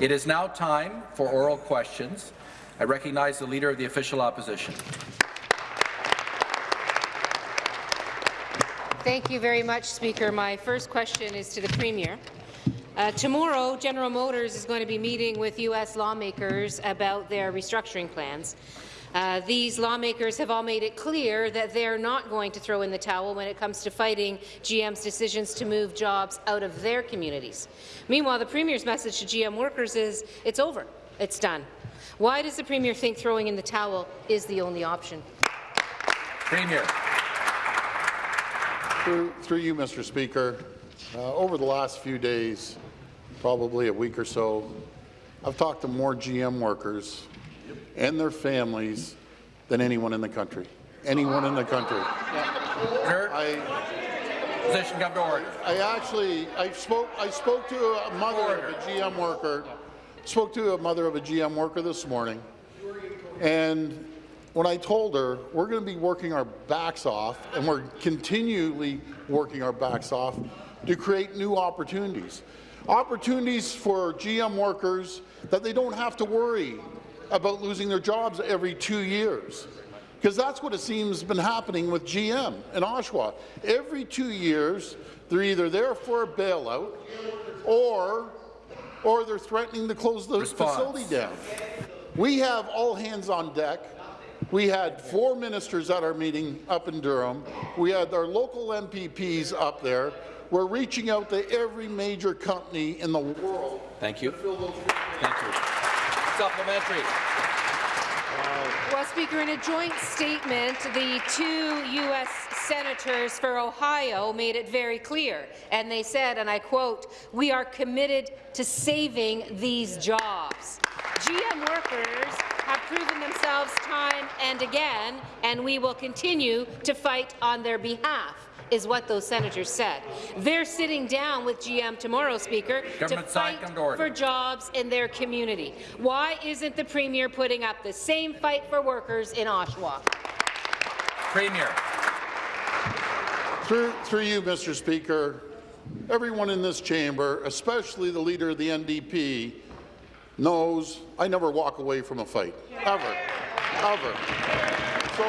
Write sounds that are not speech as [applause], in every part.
It is now time for oral questions. I recognize the Leader of the Official Opposition. Thank you very much, Speaker. My first question is to the Premier. Uh, tomorrow, General Motors is going to be meeting with U.S. lawmakers about their restructuring plans. Uh, these lawmakers have all made it clear that they're not going to throw in the towel when it comes to fighting GM's decisions to move jobs out of their communities. Meanwhile, the Premier's message to GM workers is it's over, it's done. Why does the Premier think throwing in the towel is the only option? Premier. Through, through you, Mr. Speaker, uh, over the last few days, probably a week or so, I've talked to more GM workers and their families than anyone in the country. Anyone in the country. I, Position come to order. I actually I spoke I spoke to a mother of a GM worker. Spoke to a mother of a GM worker this morning, and when I told her we're going to be working our backs off, and we're continually working our backs off to create new opportunities. Opportunities for GM workers that they don't have to worry about losing their jobs every two years. Because that's what it seems has been happening with GM in Oshawa. Every two years, they're either there for a bailout or, or they're threatening to close the Response. facility down. We have all hands on deck. We had four ministers at our meeting up in Durham. We had our local MPPs up there. We're reaching out to every major company in the world. Thank you. Thank you. Supplementary. Well, Speaker, in a joint statement, the two U.S. senators for Ohio made it very clear, and they said, and I quote, we are committed to saving these jobs. GM workers have proven themselves time and again, and we will continue to fight on their behalf is what those senators said. They're sitting down with GM tomorrow, Speaker, Government to fight to for jobs in their community. Why isn't the Premier putting up the same fight for workers in Oshawa? Premier. Through, through you, Mr. Speaker, everyone in this chamber, especially the leader of the NDP, knows I never walk away from a fight, ever, ever. So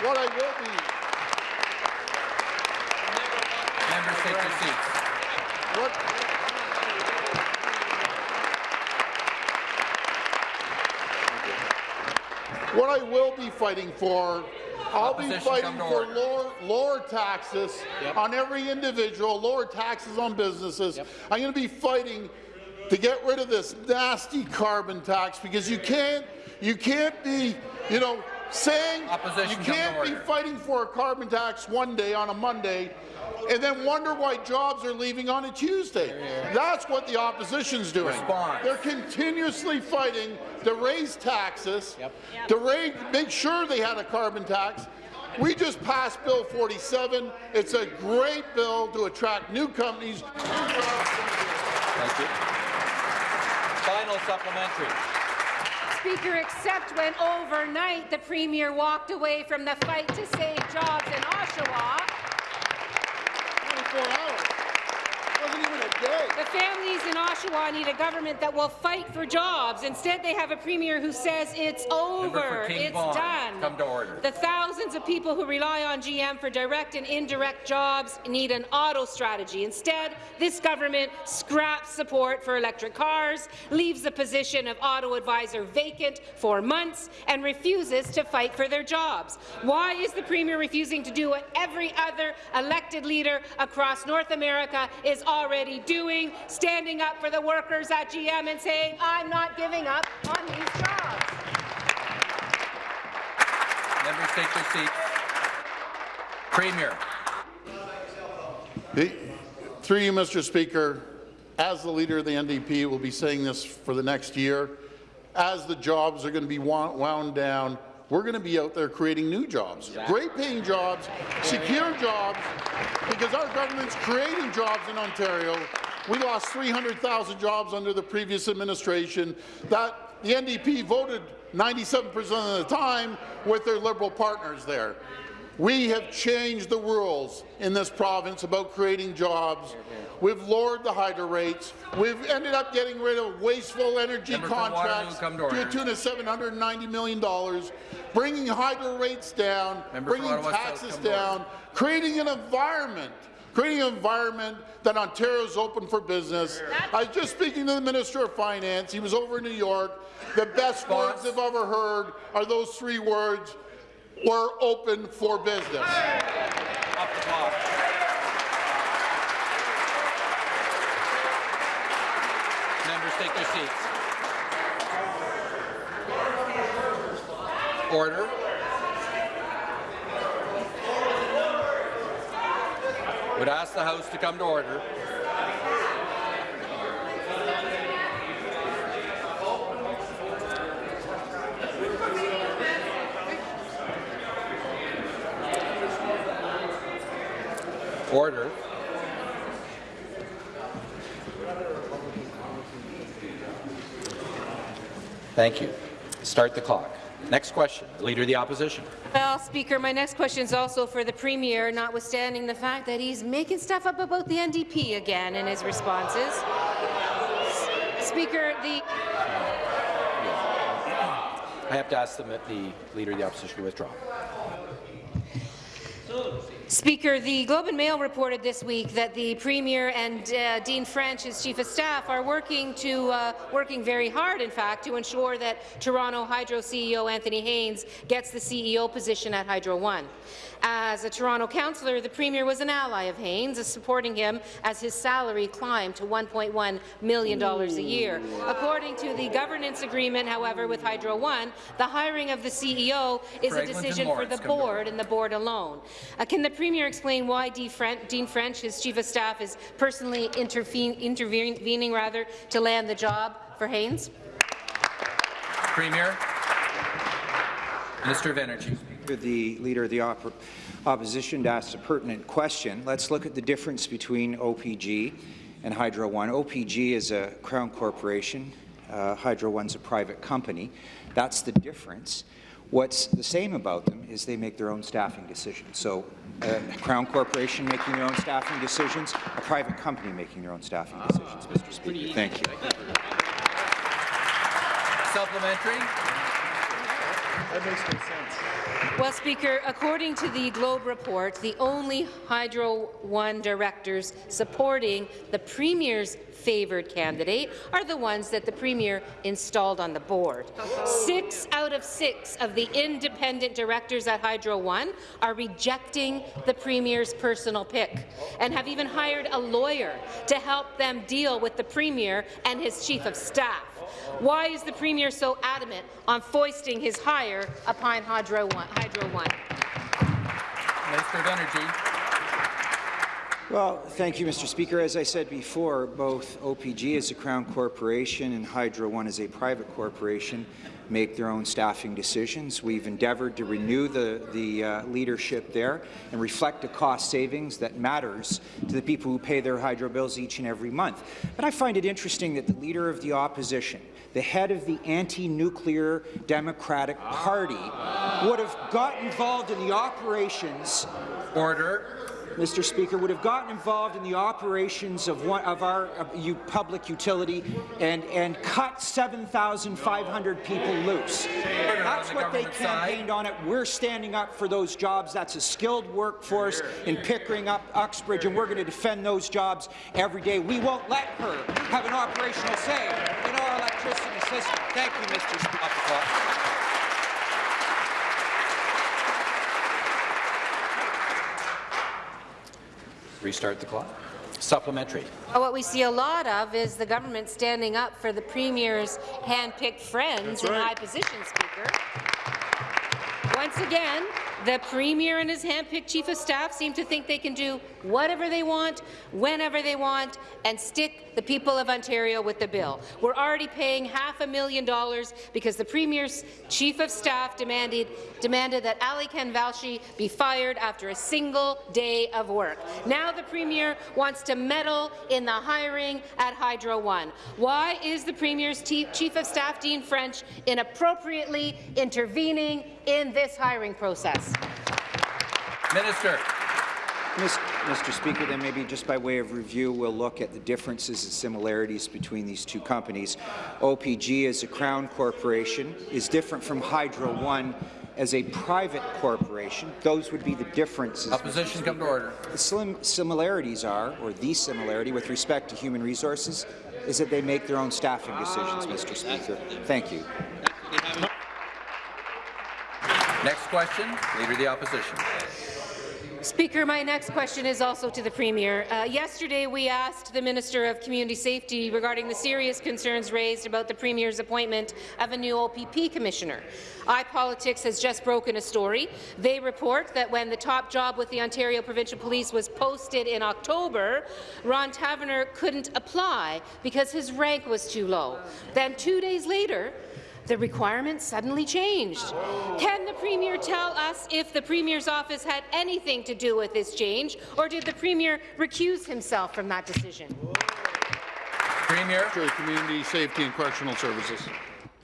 what I will be, Members take your seats. what, what I will be fighting for, I'll be fighting for lower, lower taxes Yep. on every individual, lower taxes on businesses. Yep. I'm going to be fighting to get rid of this nasty carbon tax because you can't, you can't be, you know, saying Opposition, you can't be fighting for a carbon tax one day on a Monday and then wonder why jobs are leaving on a Tuesday. That's what the opposition's doing. Response. They're continuously fighting to raise taxes, Yep. to raise, make sure they had a carbon tax. We just passed Bill 47. It's a great bill to attract new companies. Thank you. Final supplementary. Speaker, except when overnight the Premier walked away from the fight to save jobs in Oshawa. 24 hours. Wasn't even a day. The families in Oshawa need a government that will fight for jobs. Instead, they have a Premier who says it's over, it's Vaughan, done. come to order. The thousands of people who rely on GM for direct and indirect jobs need an auto strategy. Instead, this government scraps support for electric cars, leaves the position of auto advisor vacant for months, and refuses to fight for their jobs. Why is the Premier refusing to do what every other elected leader across North America is already doing, standing up for the workers at GM and saying, I'm not giving up on these jobs? Members take your seats. Premier. The- Through you, Mr. Speaker, as the leader of the NDP will be saying this for the next year, as the jobs are going to be wound down, we're going to be out there creating new jobs, great paying jobs, secure jobs, because our government's creating jobs in Ontario. We lost 300,000 jobs under the previous administration. That the NDP voted 97% of the time with their Liberal partners there. We have changed the rules in this province about creating jobs. We've lowered the hydro rates. We've ended up getting rid of wasteful energy Member contracts to to a tune of $790 million, bringing hydro rates down, Member bringing taxes down, creating an environment creating an environment that Ontario's open for business. I was just speaking to the Minister of Finance. He was over in New York. The best Response. words I've ever heard are those three words, we're open for business. Members, take their seats. Order. Would ask the House to come to order. Order. Thank you. Start the clock. Next question, the Leader of the Opposition. Well, Speaker, my next question is also for the Premier, notwithstanding the fact that he's making stuff up about the NDP again in his responses. S- Speaker, the I have to ask them, the Leader of the Opposition to withdraw. Speaker, the Globe and Mail reported this week that the Premier and uh, Dean French, his Chief of Staff, are working to uh, working very hard, in fact, to ensure that Toronto Hydro CEO Anthony Haines gets the CEO position at Hydro One. As a Toronto councillor, the Premier was an ally of Haines, supporting him as his salary climbed to $1.1 million a year. According to the governance agreement, however, with Hydro One, the hiring of the CEO is a decision for the come to order. board and the board alone. Uh, can the Premier explain why Fren- Dean French, his Chief of Staff, is personally intervening rather, to land the job for Haines? Premier. Minister of Energy. The Leader of the Oppo- Opposition to ask a pertinent question. Let's look at the difference between OPG and Hydro One. OPG is a Crown corporation. Uh, Hydro One's a private company. That's the difference. What's the same about them is they make their own staffing decisions. So a Crown corporation making their own staffing decisions, a private company making their own staffing decisions, Mr. Speaker. Thank you. Supplementary. Well, Speaker, according to the Globe report, the only Hydro One directors supporting the Premier's favoured candidate are the ones that the Premier installed on the board. Six out of six of the independent directors at Hydro One are rejecting the Premier's personal pick and have even hired a lawyer to help them deal with the Premier and his Chief of Staff. Why is the Premier so adamant on foisting his hire upon Hydro One? Hydro One? Minister of Energy. Well, thank you, Mr. Speaker. As I said before, both OPG as a Crown corporation and Hydro One as a private corporation make their own staffing decisions. We've endeavoured to renew the, the uh, leadership there and reflect a cost savings that matters to the people who pay their hydro bills each and every month. But I find it interesting that the Leader of the Opposition, the head of the anti-nuclear Democratic Party, would have got involved in the operations Order. Mr. Speaker, would have gotten involved in the operations of one of our uh, public utility and, and cut 7,500 people loose. That's what they campaigned on it. We're standing up for those jobs. That's a skilled workforce in Pickering, up Uxbridge, and we're going to defend those jobs every day. We won't let her have an operational say in our electricity system. Thank you, Mr. Speaker. Off the clock. Restart the clock. Supplementary. Well, What we see a lot of is the government standing up for the Premier's hand-picked friends in high positions, Speaker. Once again, the Premier and his hand-picked Chief of Staff seem to think they can do whatever they want, whenever they want, and stick the people of Ontario with the bill. We're already paying half a million dollars because the Premier's Chief of Staff demanded, demanded that Alykhan Velshi be fired after a single day of work. Now the Premier wants to meddle in the hiring at Hydro One. Why is the Premier's Chief of Staff, Dean French, inappropriately intervening in this hiring process? Minister. Mr. Speaker, then maybe just by way of review, we'll look at the differences and similarities between these two companies. OPG as a Crown corporation is different from Hydro One as a private corporation. Those would be the differences. Opposition come to order. The slim similarities are, or the similarity with respect to human resources, is that they make their own staffing decisions, ah, Mr. Speaker. Thank you. Next question, Leader of the Opposition. Speaker, my next question is also to the Premier. Uh, yesterday, we asked the Minister of Community Safety regarding the serious concerns raised about the Premier's appointment of a new OPP Commissioner. iPolitics has just broken a story. They report that when the top job with the Ontario Provincial Police was posted in October, Ron Taverner couldn't apply because his rank was too low. Then two days later, the requirements suddenly changed. Can the Premier tell us if the Premier's office had anything to do with this change, or did the Premier recuse himself from that decision? Premier. Minister of Community Safety and Correctional Services.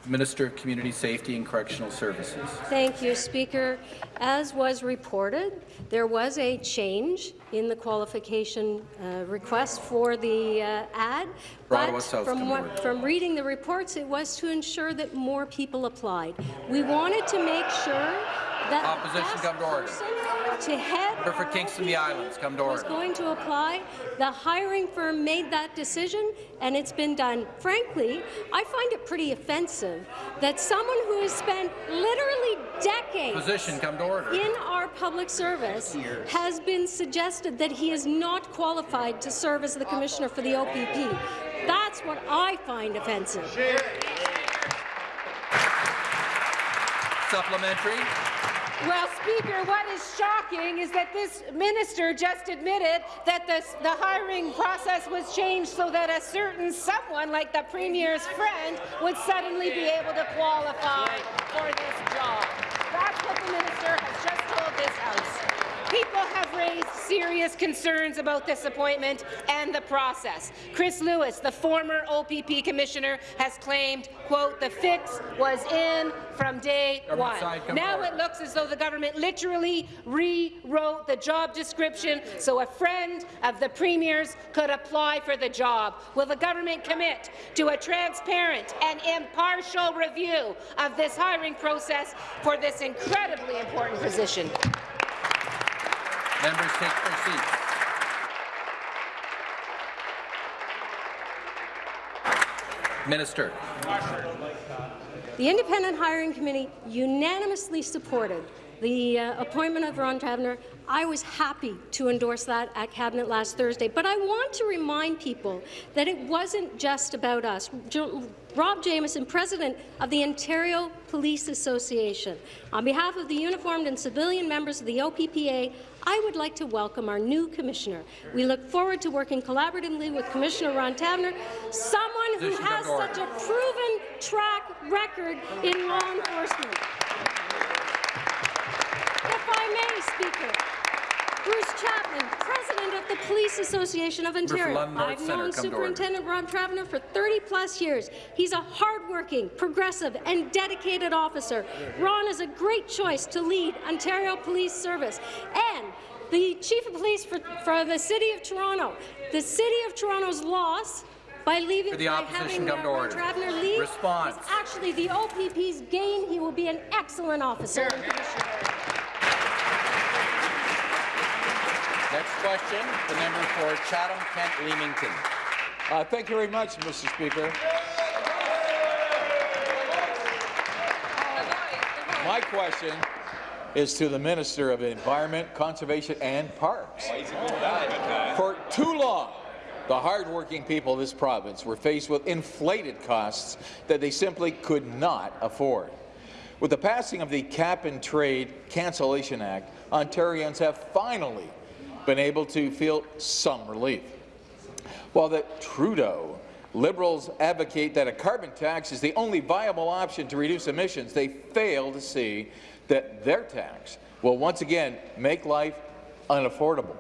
Minister of Community Safety and Correctional Services. Thank you, Speaker. As was reported, there was a change in the qualification uh, request for the uh, ad, but from, what, from reading the reports, it was to ensure that more people applied. We wanted to make sure that Opposition, come to order. to head Member for Kingston, the Islands, come to order. was going to apply. The hiring firm made that decision, and it's been done. Frankly, I find it pretty offensive that someone who has spent literally decades Opposition come to order. in our public service has been suggested that he is not qualified to serve as the commissioner for the OPP. That's what I find offensive. Supplementary. Well, Speaker, what is shocking is that this minister just admitted that this, the hiring process was changed so that a certain someone, like the Premier's friend, would suddenly be able to qualify for this job. That's what the minister has just told this House. People have raised serious concerns about this appointment and the process. Chris Lewis, the former OPP commissioner, has claimed, quote, the fix was in from day Government one. side, Now forward. it looks as though the government literally rewrote the job description so a friend of the Premier's could apply for the job. Will the government commit to a transparent and impartial review of this hiring process for this incredibly important position? Members take their seats. Minister. The Independent Hiring Committee unanimously supported the uh, appointment of Ron Taverner. I was happy to endorse that at Cabinet last Thursday, but I want to remind people that it wasn't just about us. Jo Rob Jamieson, President of the Ontario Police Association, on behalf of the uniformed and civilian members of the OPPA, I would like to welcome our new commissioner. We look forward to working collaboratively with Commissioner Ron Taverner, someone who has such a proven track record in law enforcement. If I may, Speaker, Bruce Chapman, President of the Police Association of Ontario. I've Centre, known come. Superintendent Rob Taverner for 30-plus years. He's a hardworking, progressive, and dedicated officer. Ron is a great choice to lead Ontario Police Service. And the Chief of Police for, for the City of Toronto. The City of Toronto's loss by leaving For the by opposition, having come to order. Taverner leave Response. is actually the OPP's gain. He will be an excellent officer and commissioner. Next question, the member for Chatham-Kent Leamington. Uh, thank you very much, Mr. Speaker. My question is to the Minister of Environment, Conservation and Parks. For too long, the hardworking people of this province were faced with inflated costs that they simply could not afford. With the passing of the Cap and Trade Cancellation Act, Ontarians have finally been able to feel some relief. While the Trudeau Liberals advocate that a carbon tax is the only viable option to reduce emissions, they fail to see that their tax will once again make life unaffordable.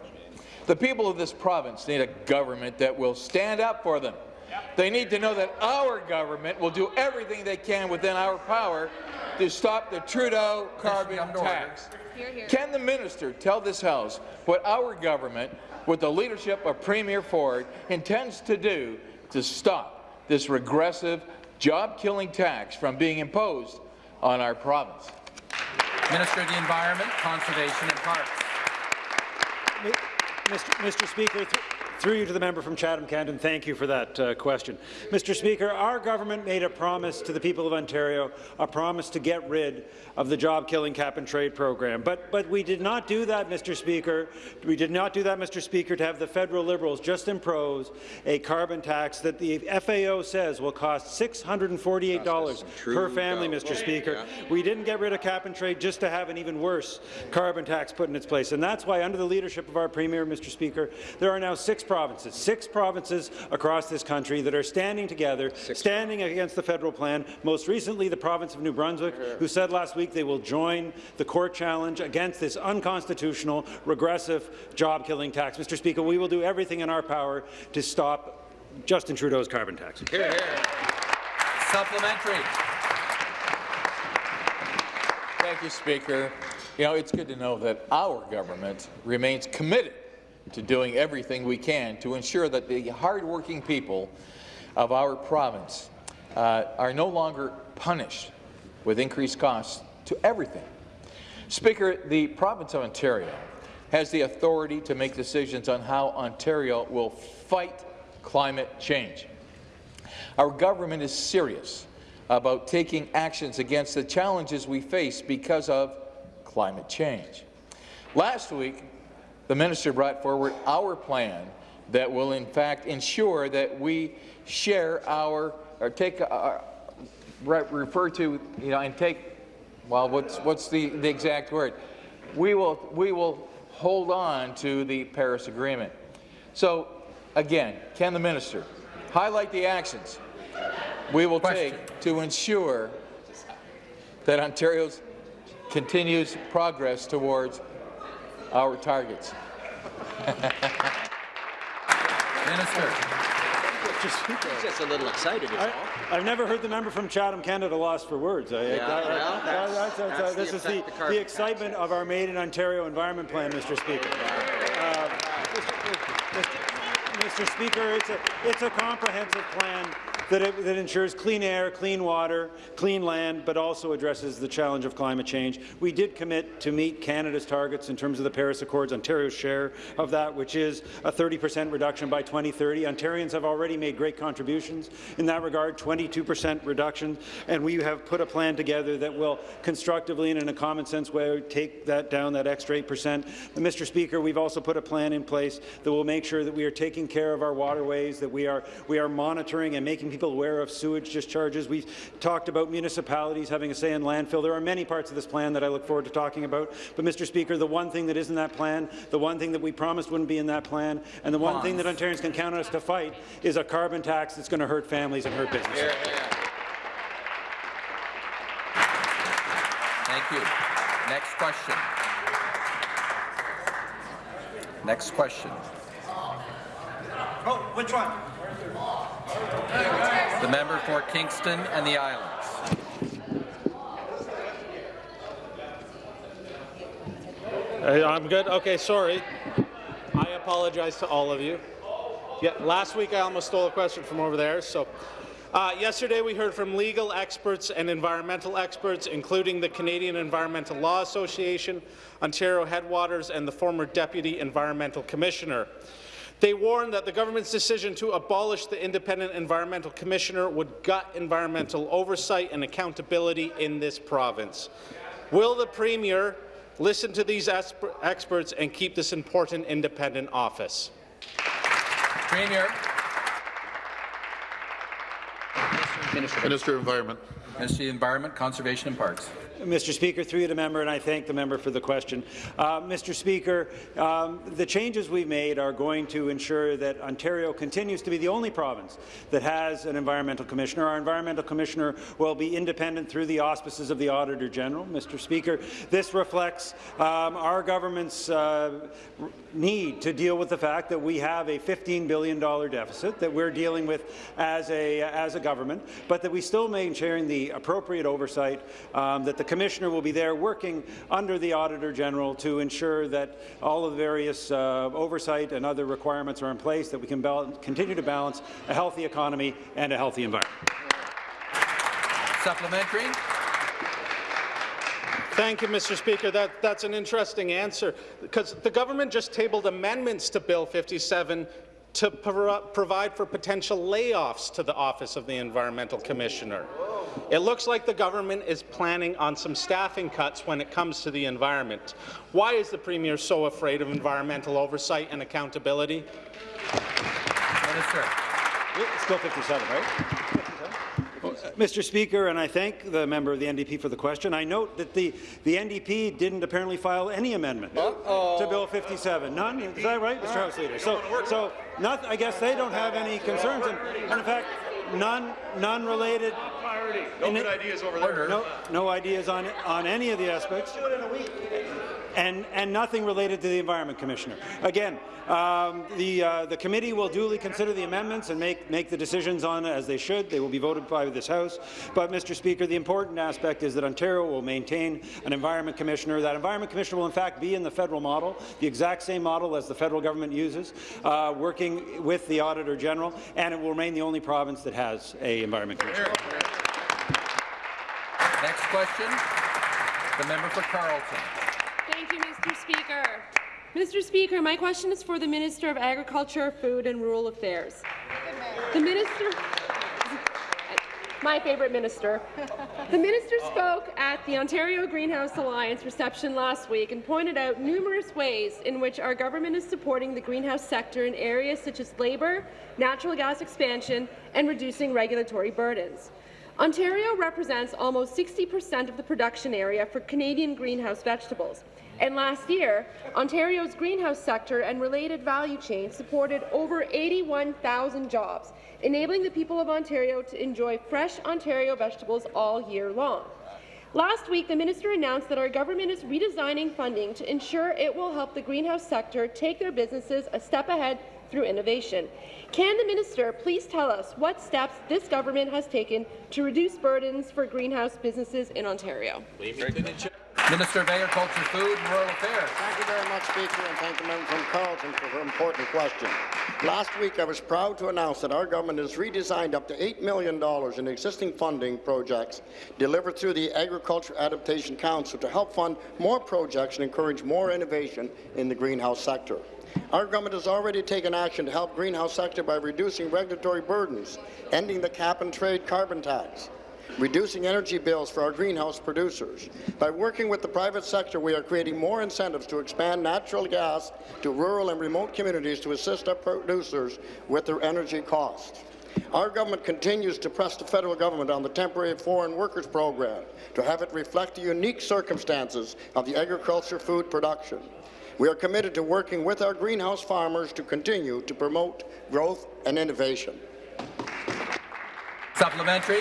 The people of this province need a government that will stand up for them. They need to know that our government will do everything they can within our power to stop the Trudeau carbon come to order. Can the minister tell this House what our government, with the leadership of Premier Ford, intends to do to stop this regressive, job-killing tax from being imposed on our province? Minister of the Environment, Conservation and Parks. Mr. Mr. Speaker, th through you to the member from Chatham-Kent, thank you for that uh, question. Mr. Speaker, our government made a promise to the people of Ontario, a promise to get rid of the job-killing cap-and-trade program. But, but we did not do that, Mr. Speaker. We did not do that, Mr. Speaker, to have the federal Liberals just impose a carbon tax that the FAO says will cost $648 per family, Mr. Speaker. We didn't get rid of cap-and-trade just to have an even worse carbon tax put in its place. And that's why, under the leadership of our Premier, Mr. Speaker, there are now six provinces, six provinces across this country that are standing together, standing against the federal plan. Most recently, the province of New Brunswick, uh-huh. who said last week they will join the court challenge against this unconstitutional, regressive, job-killing tax. Mr. Speaker, we will do everything in our power to stop Justin Trudeau's carbon tax. Here, here. Supplementary. Thank you, Speaker. You know, it's good to know that our government remains committed to doing everything we can to ensure that the hardworking people of our province uh, are no longer punished with increased costs to everything. Speaker, the province of Ontario has the authority to make decisions on how Ontario will fight climate change. Our government is serious about taking actions against the challenges we face because of climate change. Last week, the minister brought forward our plan that will in fact ensure that we share our, or take, uh, refer to, you know, and take, well, what's, what's the, the exact word? We will, we will hold on to the Paris Agreement. So, again, can the minister highlight the actions we will Question. take to ensure that Ontario's continues progress towards our targets. [laughs] Minister. He's just a little excited, is all. I, have never heard the member from Chatham, Canada lost for words. This is the, the the tax excitement of our Made in Ontario Environment Plan, Mr. Speaker. Uh, Mr. Speaker, it's a, it's a comprehensive plan that, it, that ensures clean air, clean water, clean land, but also addresses the challenge of climate change. We did commit to meet Canada's targets in terms of the Paris Accords, Ontario's share of that, which is a 30 per cent reduction by 2030. Ontarians have already made great contributions in that regard, 22 per cent reduction, and we have put a plan together that will constructively and in a common sense way take that down, that extra 8 per cent. Mr. Speaker, we've also put a plan in place that will make sure that we are taking care of our waterways, that we are, we are monitoring and making people aware of sewage discharges. We've talked about municipalities having a say in landfill. There are many parts of this plan that I look forward to talking about. But, Mr. Speaker, the one thing that is in that plan, the one thing that we promised wouldn't be in that plan, and the one thing that Ontarians can count on us to fight is a carbon tax that's going to hurt families and hurt businesses. Thank you. Next question. Next question. Oh, which one? The member for Kingston and the Islands. I'm good. Okay, sorry. I apologize to all of you. Yeah, last week I almost stole a question from over there. So, uh, yesterday we heard from legal experts and environmental experts, including the Canadian Environmental Law Association, Ontario Headwaters, and the former Deputy Environmental Commissioner. They warned that the government's decision to abolish the Independent Environmental Commissioner would gut environmental oversight and accountability in this province. Will the Premier listen to these experts and keep this important independent office? Premier. Minister of Environment. Minister of Environment, Conservation and Parks. Mr. Speaker, through you to the member, and I thank the member for the question. Uh, Mr. Speaker, um, the changes we've made are going to ensure that Ontario continues to be the only province that has an environmental commissioner. Our environmental commissioner will be independent through the auspices of the Auditor General. Mr. Speaker, this reflects um, our government's uh, need to deal with the fact that we have a $15 billion deficit that we're dealing with as a, as a government, but that we still maintain the appropriate oversight um, that the Commissioner will be there working under the Auditor General to ensure that all of the various uh, oversight and other requirements are in place, that we can continue to balance a healthy economy and a healthy environment. Supplementary. Thank you, Mr. Speaker. That, that's an interesting answer, because the government just tabled amendments to Bill 57 to pro provide for potential layoffs to the Office of the Environmental Commissioner. It looks like the government is planning on some staffing cuts when it comes to the environment. Why is the Premier so afraid of environmental oversight and accountability? Minister. It's Bill 57, right? Mr. Speaker, and I thank the member of the NDP for the question. I note that the, the NDP didn't apparently file any amendment uh -oh. to Bill 57. None? Is that right, Mr. House Leader? So, so not, I guess they don't have any concerns, and, and in fact, none, none related. No good ideas over there. No, no ideas on on any of the aspects. And and nothing related to the Environment Commissioner. Again, um, the, uh, the committee will duly consider the amendments and make, make the decisions on it as they should. They will be voted by this House. But, Mr. Speaker, the important aspect is that Ontario will maintain an Environment Commissioner. That Environment Commissioner will, in fact, be in the federal model, the exact same model as the federal government uses, uh, working with the Auditor General, and it will remain the only province that has a Environment Commissioner. Next question, the member for Carleton. Thank you, Mr. Speaker. Mr. Speaker, my question is for the Minister of Agriculture, Food and Rural Affairs. The Minister my favourite minister. The minister spoke at the Ontario Greenhouse Alliance reception last week and pointed out numerous ways in which our government is supporting the greenhouse sector in areas such as labour, natural gas expansion and reducing regulatory burdens. Ontario represents almost 60 per cent of the production area for Canadian greenhouse vegetables, and last year, Ontario's greenhouse sector and related value chain supported over 81,000 jobs, enabling the people of Ontario to enjoy fresh Ontario vegetables all year long. Last week, the minister announced that our government is redesigning funding to ensure it will help the greenhouse sector take their businesses a step ahead through innovation. Can the minister please tell us what steps this government has taken to reduce burdens for greenhouse businesses in Ontario? Minister of Agriculture, Food and Rural Affairs. Thank you very much, Speaker, and thank the member from Carleton for her important question. Last week, I was proud to announce that our government has redesigned up to $8 million in existing funding projects delivered through the Agriculture Adaptation Council to help fund more projects and encourage more innovation in the greenhouse sector. Our government has already taken action to help greenhouse sector by reducing regulatory burdens, ending the cap-and-trade carbon tax, reducing energy bills for our greenhouse producers. By working with the private sector, we are creating more incentives to expand natural gas to rural and remote communities to assist our producers with their energy costs. Our government continues to press the federal government on the temporary foreign workers program to have it reflect the unique circumstances of the agriculture food production. We are committed to working with our greenhouse farmers to continue to promote growth and innovation. Supplementary.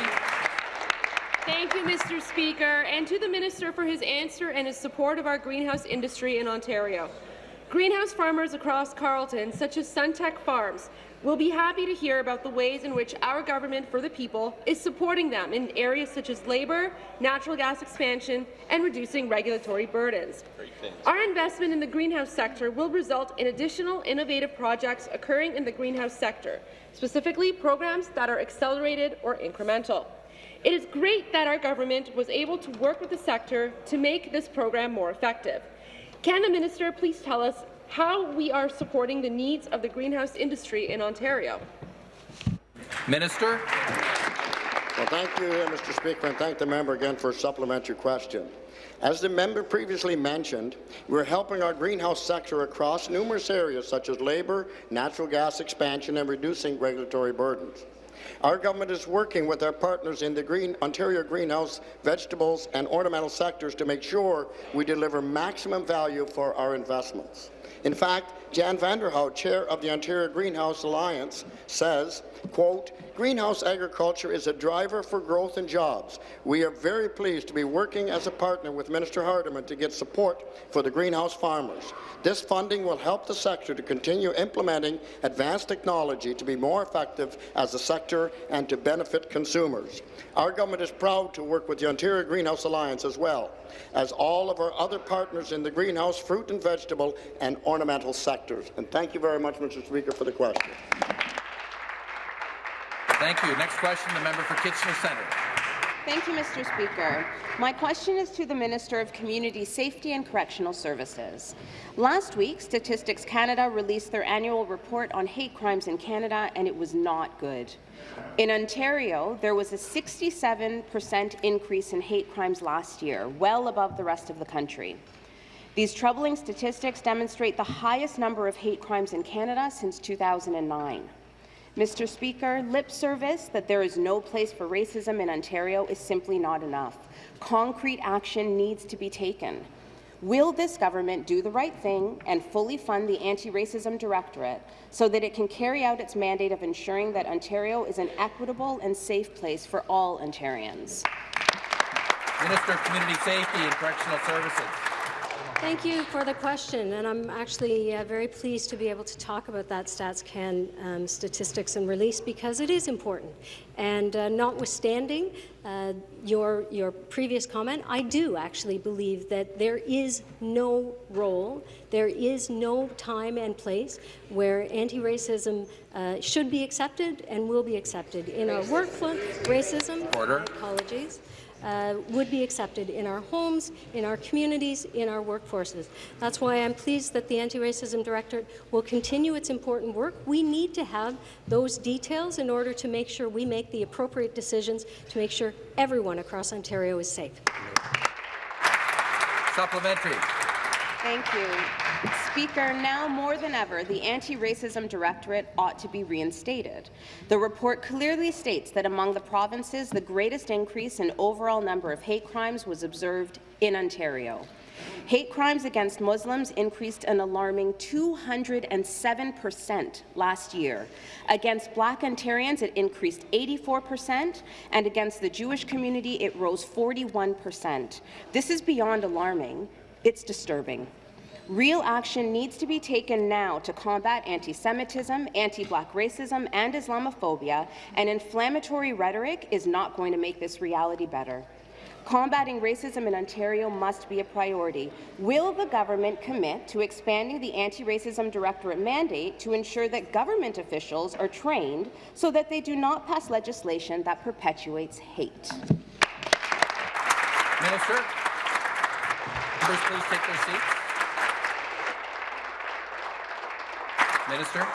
Thank you, Mr. Speaker, and to the Minister for his answer and his support of our greenhouse industry in Ontario. Greenhouse farmers across Carleton, such as Suntech Farms, will be happy to hear about the ways in which our government for the people is supporting them in areas such as labour, natural gas expansion, and reducing regulatory burdens. Our investment in the greenhouse sector will result in additional innovative projects occurring in the greenhouse sector, specifically programs that are accelerated or incremental. It is great that our government was able to work with the sector to make this program more effective. Can the minister please tell us how we are supporting the needs of the greenhouse industry in Ontario? Minister. Well, thank you, uh, Mr. Speaker, and thank the member again for a supplementary question. As the member previously mentioned, we're helping our greenhouse sector across numerous areas such as labour, natural gas expansion, and reducing regulatory burdens. Our government is working with our partners in the Green, Ontario greenhouse, vegetables and ornamental sectors to make sure we deliver maximum value for our investments. In fact, Jan Vanderhout, chair of the Ontario Greenhouse Alliance, says, quote, Greenhouse agriculture is a driver for growth and jobs. We are very pleased to be working as a partner with Minister Hardeman to get support for the greenhouse farmers. This funding will help the sector to continue implementing advanced technology to be more effective as a sector and to benefit consumers. Our government is proud to work with the Ontario Greenhouse Alliance as well as all of our other partners in the greenhouse, fruit and vegetable and ornamental sectors. And thank you very much, Mr. Speaker, for the question. Thank you. Next question, the member for Kitchener Centre. Thank you, Mr. Speaker. My question is to the Minister of Community Safety and Correctional Services. Last week, Statistics Canada released their annual report on hate crimes in Canada, and it was not good. In Ontario, there was a 67% increase in hate crimes last year, well above the rest of the country. These troubling statistics demonstrate the highest number of hate crimes in Canada since 2009. Mr. Speaker, lip service that there is no place for racism in Ontario is simply not enough. Concrete action needs to be taken. Will this government do the right thing and fully fund the Anti-Racism Directorate so that it can carry out its mandate of ensuring that Ontario is an equitable and safe place for all Ontarians? Minister of Community Safety and Correctional Services. Thank you for the question, and I'm actually uh, very pleased to be able to talk about that StatsCan um, statistics and release because it is important. And uh, notwithstanding uh, your, your previous comment, I do actually believe that there is no role, there is no time and place where anti-racism uh, should be accepted and will be accepted in our workflow. Racism, Order. apologies uh, would be accepted in our homes, in our communities, in our workforces. That's why I'm pleased that the Anti-Racism Directorate will continue its important work. We need to have those details in order to make sure we make the appropriate decisions to make sure everyone across Ontario is safe. Supplementary. Thank you. Speaker, now more than ever, the Anti-Racism Directorate ought to be reinstated. The report clearly states that among the provinces, the greatest increase in overall number of hate crimes was observed in Ontario. Hate crimes against Muslims increased an alarming 207 per cent last year. Against Black Ontarians, it increased 84 per cent, and against the Jewish community, it rose 41 per cent. This is beyond alarming. It's disturbing. Real action needs to be taken now to combat anti-Semitism, anti-Black racism, and Islamophobia, and inflammatory rhetoric is not going to make this reality better. Combating racism in Ontario must be a priority. Will the government commit to expanding the Anti-Racism Directorate mandate to ensure that government officials are trained so that they do not pass legislation that perpetuates hate? Minister. Please take their seats. Minister.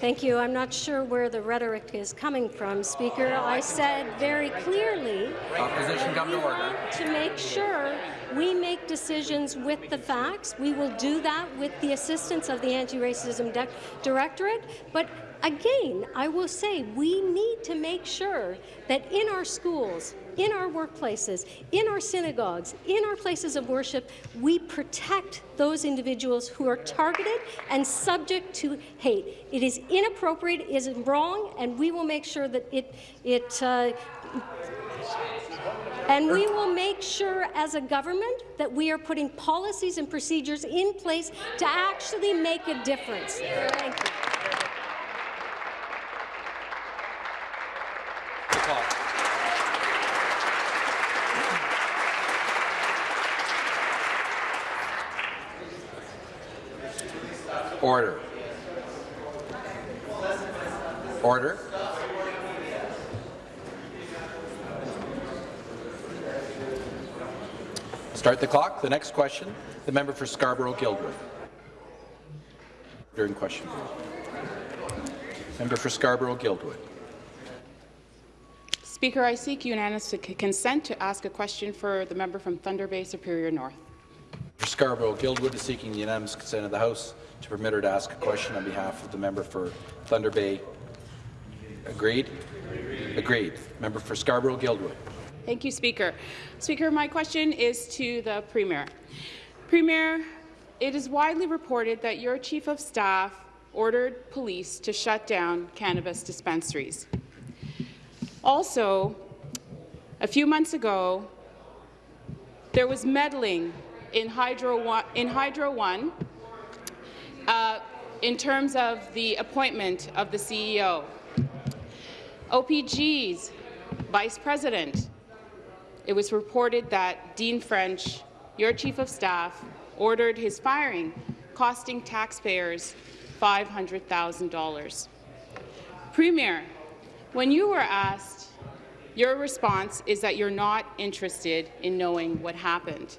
Thank you. I'm not sure where the rhetoric is coming from, Speaker. I said very clearly Opposition come to order. to make sure we make decisions with the facts. We will do that with the assistance of the Anti-Racism Directorate. But again, I will say we need to make sure that in our schools, in our workplaces, in our synagogues, in our places of worship, we protect those individuals who are targeted and subject to hate. It is inappropriate, it is wrong, and we will make sure that it, it uh, and we will make sure as a government that we are putting policies and procedures in place to actually make a difference. Thank you. Order. Order. Start the clock. The next question, the member for Scarborough-Guildwood. During question Member for Scarborough-Guildwood. Speaker, I seek unanimous consent to ask a question for the member from Thunder Bay Superior North. For Scarborough-Guildwood is seeking the unanimous consent of the House to permit her to ask a question on behalf of the member for Thunder Bay. Agreed? Agreed. Member for Scarborough-Guildwood. Thank you, Speaker. Speaker, my question is to the Premier. Premier, it is widely reported that your chief of staff ordered police to shut down cannabis dispensaries. Also, a few months ago, there was meddling in Hydro One, in, Hydro One, uh, in terms of the appointment of the CEO. OPG's vice president, it was reported that Dean French, your chief of staff, ordered his firing, costing taxpayers $500,000. Premier, when you were asked, your response is that you're not interested in knowing what happened.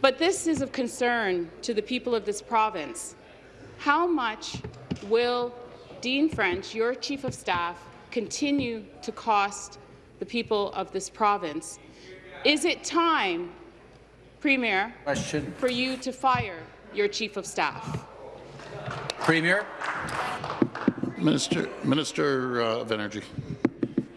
But this is of concern to the people of this province. How much will Dean French, your chief of staff, continue to cost the people of this province? Is it time, Premier, Question. for you to fire your chief of staff? Premier. Minister, Minister uh, of Energy.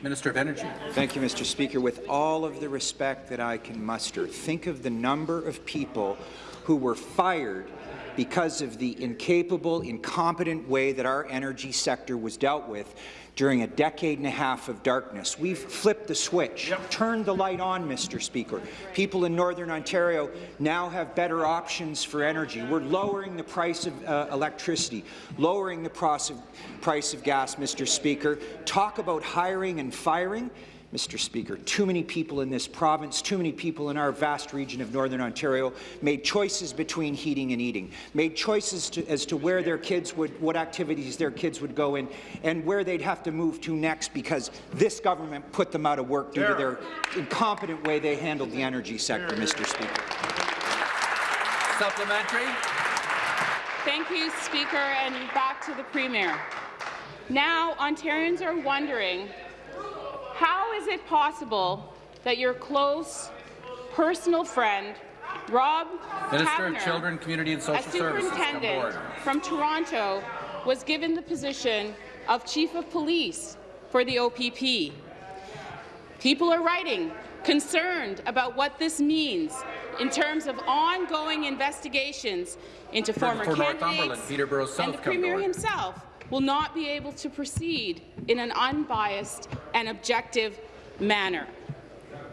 Minister of Energy. Thank you, Mr. Speaker. With all of the respect that I can muster, think of the number of people who were fired because of the incapable, incompetent way that our energy sector was dealt with during a decade and a half of darkness. We've flipped the switch, yep. turned the light on, Mr. Speaker. People in Northern Ontario now have better options for energy. We're lowering the price of uh, electricity, lowering the price of, price of gas, Mr. Speaker. Talk about hiring and firing. Mr. Speaker. Too many people in this province, too many people in our vast region of Northern Ontario made choices between heating and eating, made choices to, as to where their kids would, what activities their kids would go in, and where they'd have to move to next because this government put them out of work due to their incompetent way they handled the energy sector, Mr. Speaker. Supplementary. Thank you, Speaker, and back to the Premier. Now, Ontarians are wondering how is it possible that your close personal friend, Rob Minister Kavanagh, of Children, Community and Social a Services, superintendent from Toronto, was given the position of Chief of Police for the OPP? People are writing, concerned about what this means in terms of ongoing investigations into former for candidates Peterborough South and the Premier himself will not be able to proceed in an unbiased and objective manner,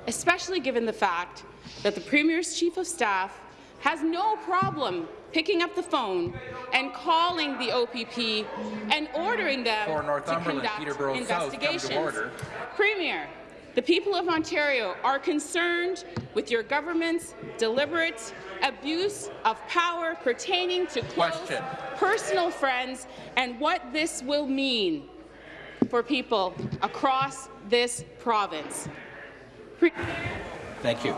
especially given the fact that the Premier's Chief of Staff has no problem picking up the phone and calling the OPP and ordering them to conduct Peterborough investigations. South, Premier, the people of Ontario are concerned with your government's deliberate abuse of power pertaining to close Question. personal friends and what this will mean for people across this province. Pre Thank you.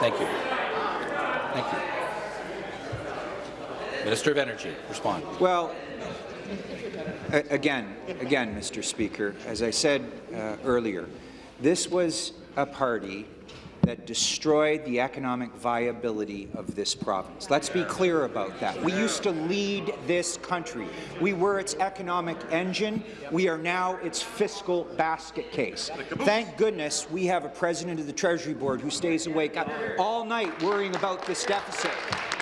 Thank you. Thank you. Minister of Energy, respond. Well, again, again, Mr. Speaker, as I said uh, earlier, this was a party that destroyed the economic viability of this province. Let's be clear about that. We used to lead this country. We were its economic engine. We are now its fiscal basket case. Thank goodness we have a president of the Treasury Board who stays awake all night worrying about this deficit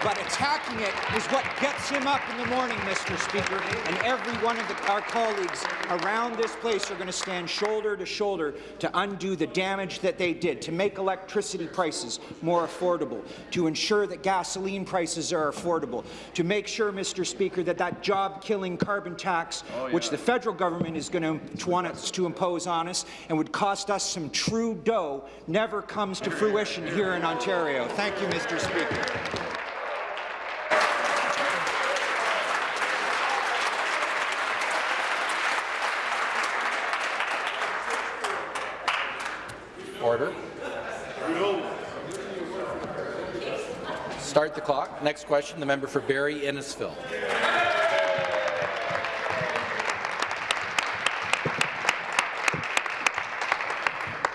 but attacking it is what gets him up in the morning, Mr. Speaker, and every one of the, our colleagues around this place are going to stand shoulder to shoulder to undo the damage that they did, to make electricity prices more affordable, to ensure that gasoline prices are affordable, to make sure, Mr. Speaker, that that job-killing carbon tax, oh, yeah. which the federal government is going to want us to impose on us and would cost us some true dough, never comes to fruition here in Ontario. Thank you, Mr. Speaker. Order. Start the clock. Next question, the member for Barrie Innisfil.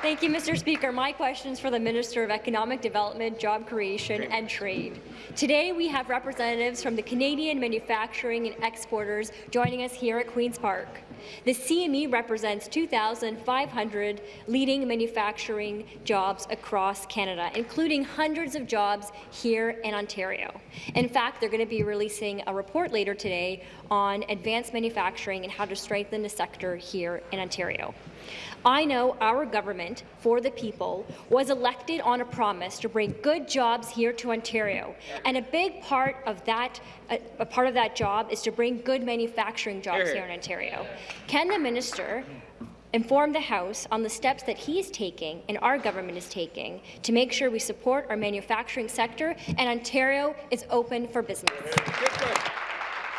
Thank you, Mr. Speaker. My question is for the Minister of Economic Development, Job Creation and Trade. Today, we have representatives from the Canadian manufacturing and exporters joining us here at Queen's Park. The CME represents 2,500 leading manufacturing jobs across Canada, including hundreds of jobs here in Ontario. In fact, they're going to be releasing a report later today on advanced manufacturing and how to strengthen the sector here in Ontario. I know our government, for the people, was elected on a promise to bring good jobs here to Ontario, and a big part of that, a, a part of that job is to bring good manufacturing jobs here in Ontario. Can the minister inform the House on the steps that he is taking and our government is taking to make sure we support our manufacturing sector and Ontario is open for business?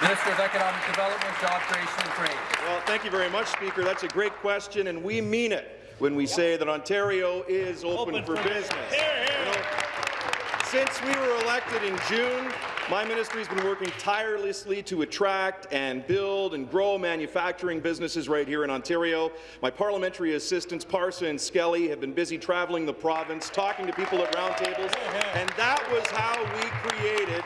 Minister of Economic Development, Job Creation and Trade. Well, thank you very much, Speaker. That's a great question, and we mean it when we say that Ontario is open, open for, for, business. You know, since we were elected in June, my ministry has been working tirelessly to attract and build and grow manufacturing businesses right here in Ontario. My parliamentary assistants, Parsa and Skelly, have been busy traveling the province, talking to people at roundtables, and that was how we created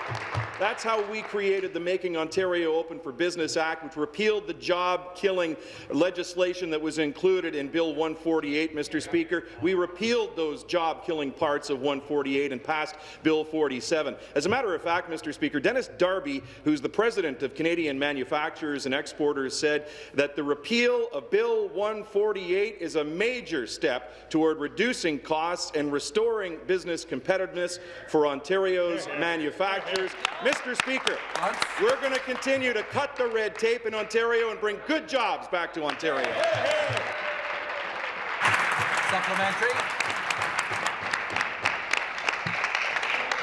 that's how we created the Making Ontario Open for Business Act, which repealed the job-killing legislation that was included in Bill 148, Mr. Speaker. We repealed those job-killing parts of 148 and passed Bill 47. As a matter of fact, Mr. Speaker, Dennis Darby, who's the president of Canadian Manufacturers and Exporters, said that the repeal of Bill 148 is a major step toward reducing costs and restoring business competitiveness for Ontario's manufacturers. Mr. Speaker, we're going to continue to cut the red tape in Ontario and bring good jobs back to Ontario. Supplementary.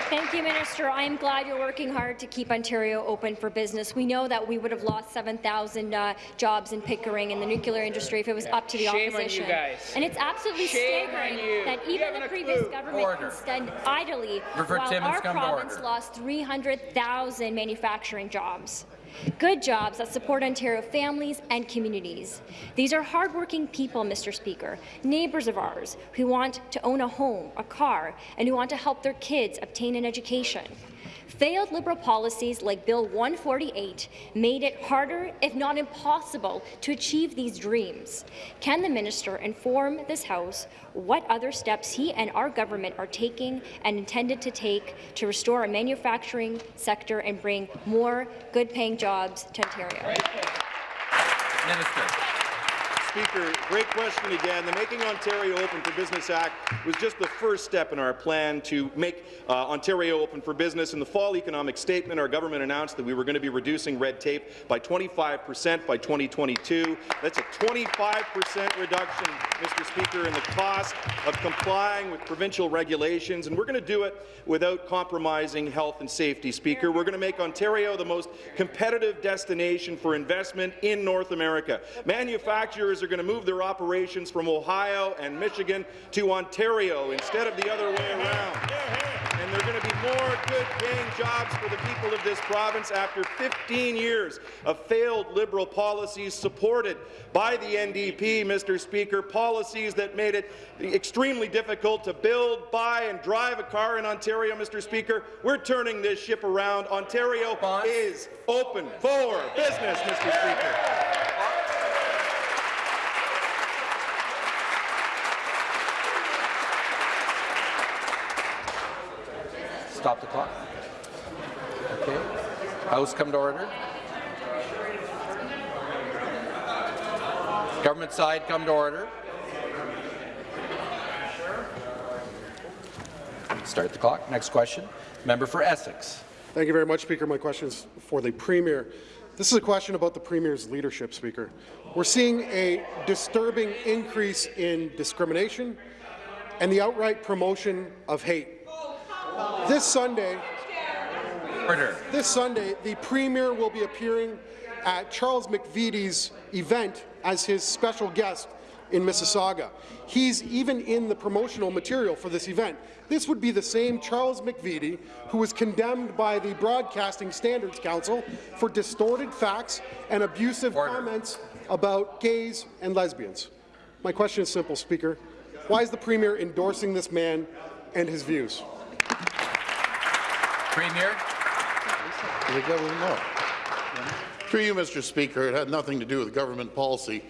Thank you, Minister. I am glad you're working hard to keep Ontario open for business. We know that we would have lost 7,000 uh, jobs in Pickering in the nuclear industry if it was up to the Shame opposition. On you guys. And it's absolutely Shame staggering that even the previous clue. government Order. can stand idly Revert while Timmins, our province lost 300,000 manufacturing jobs. Good jobs that support Ontario families and communities. These are hardworking people, Mr. Speaker, neighbours of ours who want to own a home, a car, and who want to help their kids obtain an education. Failed Liberal policies like Bill 148 made it harder, if not impossible, to achieve these dreams. Can the minister inform this House what other steps he and our government are taking and intended to take to restore our manufacturing sector and bring more good-paying jobs to Ontario? Minister. Speaker, great question again. The Making Ontario Open for Business Act was just the first step in our plan to make uh, Ontario open for business. In the fall economic statement, our government announced that we were going to be reducing red tape by 25 percent by 2022. That's a 25 percent reduction, Mr. Speaker, in the cost of complying with provincial regulations, and we're going to do it without compromising health and safety, Speaker. We're going to make Ontario the most competitive destination for investment in North America. Manufacturers are going to move their operations from Ohio and Michigan to Ontario instead of the other way around. And there are going to be more good-paying jobs for the people of this province after 15 years of failed Liberal policies supported by the NDP, Mr. Speaker, policies that made it extremely difficult to build, buy and drive a car in Ontario, Mr. Speaker. We're turning this ship around. Ontario is open for business, Mr. Speaker. Stop the clock. Okay. House come to order. Government side come to order. Start the clock. Next question. Member for Essex. Thank you very much, Speaker. My question is for the Premier. This is a question about the Premier's leadership, Speaker. We're seeing a disturbing increase in discrimination and the outright promotion of hate. This Sunday, Order. this Sunday, the Premier will be appearing at Charles McVety's event as his special guest in Mississauga. He's even in the promotional material for this event. This would be the same Charles McVitie who was condemned by the Broadcasting Standards Council for distorted facts and abusive comments about gays and lesbians. My question is simple, Speaker. Why is the Premier endorsing this man and his views? Premier. The government, no. Through you, Mr. Speaker, it had nothing to do with government policy.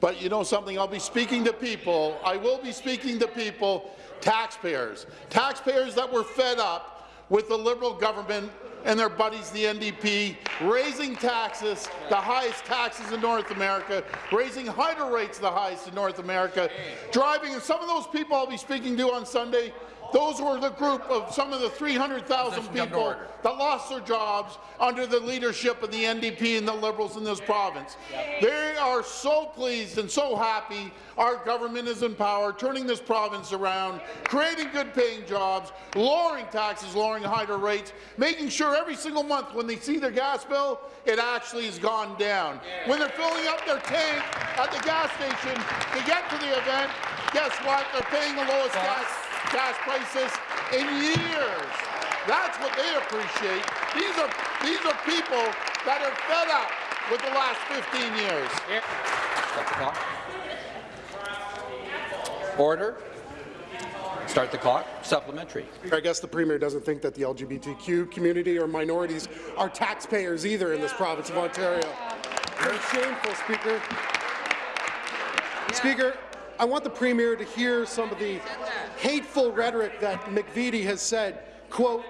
But you know something? I'll be speaking to people. I will be speaking to people, taxpayers, taxpayers that were fed up with the Liberal government and their buddies, the NDP, raising taxes, the highest taxes in North America, raising hydro rates the highest in North America, driving, and some of those people I'll be speaking to on Sunday those were the group of some of the 300,000 people that lost their jobs under the leadership of the NDP and the Liberals in this province. They are so pleased and so happy our government is in power, turning this province around, creating good-paying jobs, lowering taxes, lowering hydro rates, making sure every single month when they see their gas bill, it actually has gone down. When they're filling up their tank at the gas station to get to the event, guess what? They're paying the lowest gas gas prices in years. That's what they appreciate. These are these are people that are fed up with the last 15 years. Start the clock. Order. Start the clock. Supplementary. I guess the Premier doesn't think that the LGBTQ community or minorities are taxpayers either in this province of Ontario. Very shameful, Speaker. Speaker, I want the Premier to hear some of the hateful rhetoric that McVety has said, quote,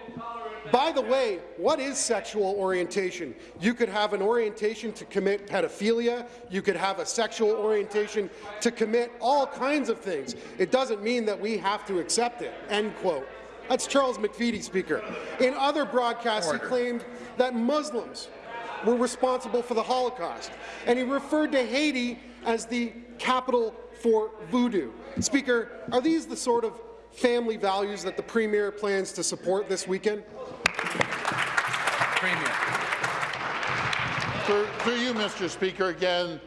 by the way, what is sexual orientation? You could have an orientation to commit pedophilia. You could have a sexual orientation to commit all kinds of things. It doesn't mean that we have to accept it, end quote. That's Charles McVety, Speaker. In other broadcasts, Order. he claimed that Muslims were responsible for the Holocaust, and he referred to Haiti as the capital for voodoo. Speaker, are these the sort of family values that the Premier plans to support this weekend? Premier. For, for you, Mr. Speaker, again,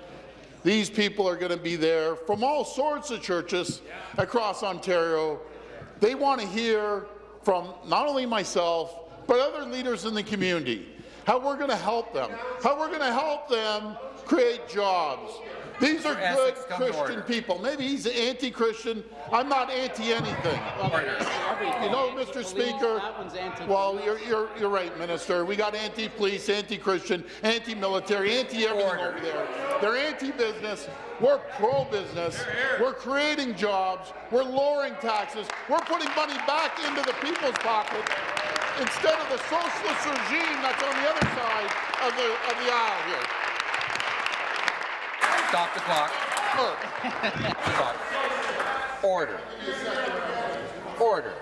these people are going to be there from all sorts of churches across Ontario. They want to hear from not only myself, but other leaders in the community, how we're going to help them, how we're going to help them create jobs, these are good Christian people. Maybe he's anti-Christian. I'm not anti-anything. You know, Mr. Speaker, well, you're, you're, you're right, Minister. We got anti-police, anti-Christian, anti-military, anti-everything over there. They're anti-business. We're pro-business. We're creating jobs. We're lowering taxes. We're putting money back into the people's pocket instead of the socialist regime that's on the other side of the, of the aisle here. Stop the clock. Stop. Order. Order.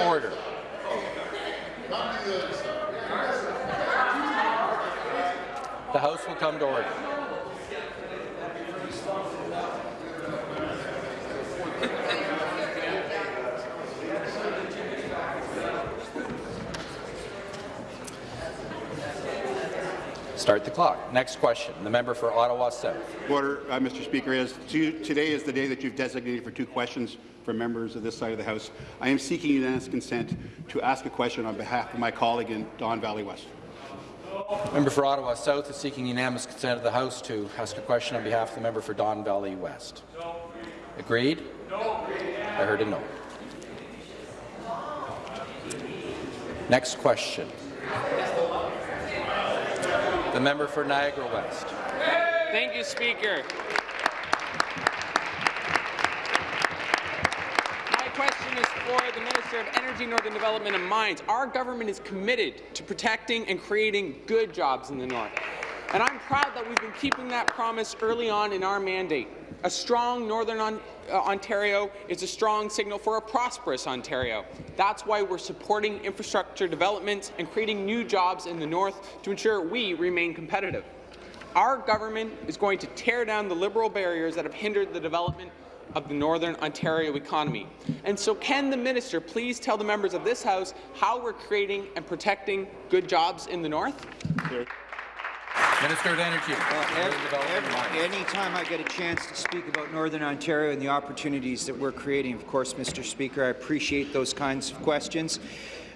Order. The House will come to order. Start the clock. Next question. The member for Ottawa South. Order, uh, Mr. Speaker. As today is the day that you've designated for two questions from members of this side of the House. I am seeking unanimous consent to ask a question on behalf of my colleague in Don Valley West. Member for Ottawa South is seeking unanimous consent of the House to ask a question on behalf of the member for Don Valley West. Agreed? I heard a no. Next question. The member for Niagara West. Thank you, Speaker. My question is for the Minister of Energy, Northern Development and Mines. Our government is committed to protecting and creating good jobs in the North. And I'm proud that we've been keeping that promise early on in our mandate. A strong Northern uh, Ontario is a strong signal for a prosperous Ontario. That's why we're supporting infrastructure development and creating new jobs in the North to ensure we remain competitive. Our government is going to tear down the Liberal barriers that have hindered the development of the Northern Ontario economy. And so can the minister please tell the members of this House how we're creating and protecting good jobs in the North? Minister of Energy. Well, every, time I get a chance to speak about Northern Ontario and the opportunities that we're creating, of course, Mr. Speaker, I appreciate those kinds of questions.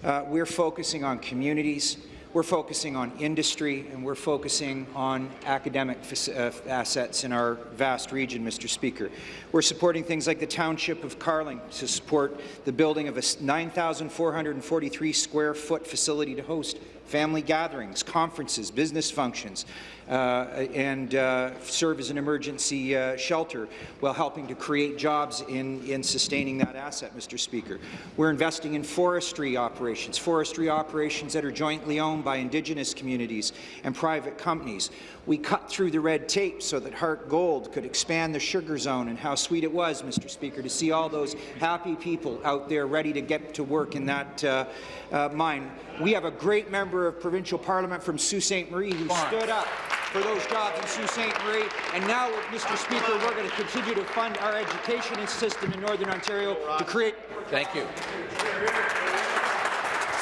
Uh, we're focusing on communities. we're focusing on industry and we're focusing on academic uh, assets in our vast region, Mr. Speaker. We're supporting things like the Township of Carling to support the building of a 9,443 square foot facility to host family gatherings, conferences, business functions, uh, and uh, serve as an emergency uh, shelter while helping to create jobs in, in sustaining that asset, Mr. Speaker. We're investing in forestry operations, forestry operations that are jointly owned by Indigenous communities and private companies. We cut through the red tape so that Harte Gold could expand the sugar zone, and how sweet it was, Mr. Speaker, to see all those happy people out there ready to get to work in that uh, uh, mine. We have a great member of provincial parliament from Sault Ste. Marie who stood up for those jobs in Sault Ste. Marie. And now, Mr. Speaker, we're going to continue to fund our education system in Northern Ontario to create. Thank you.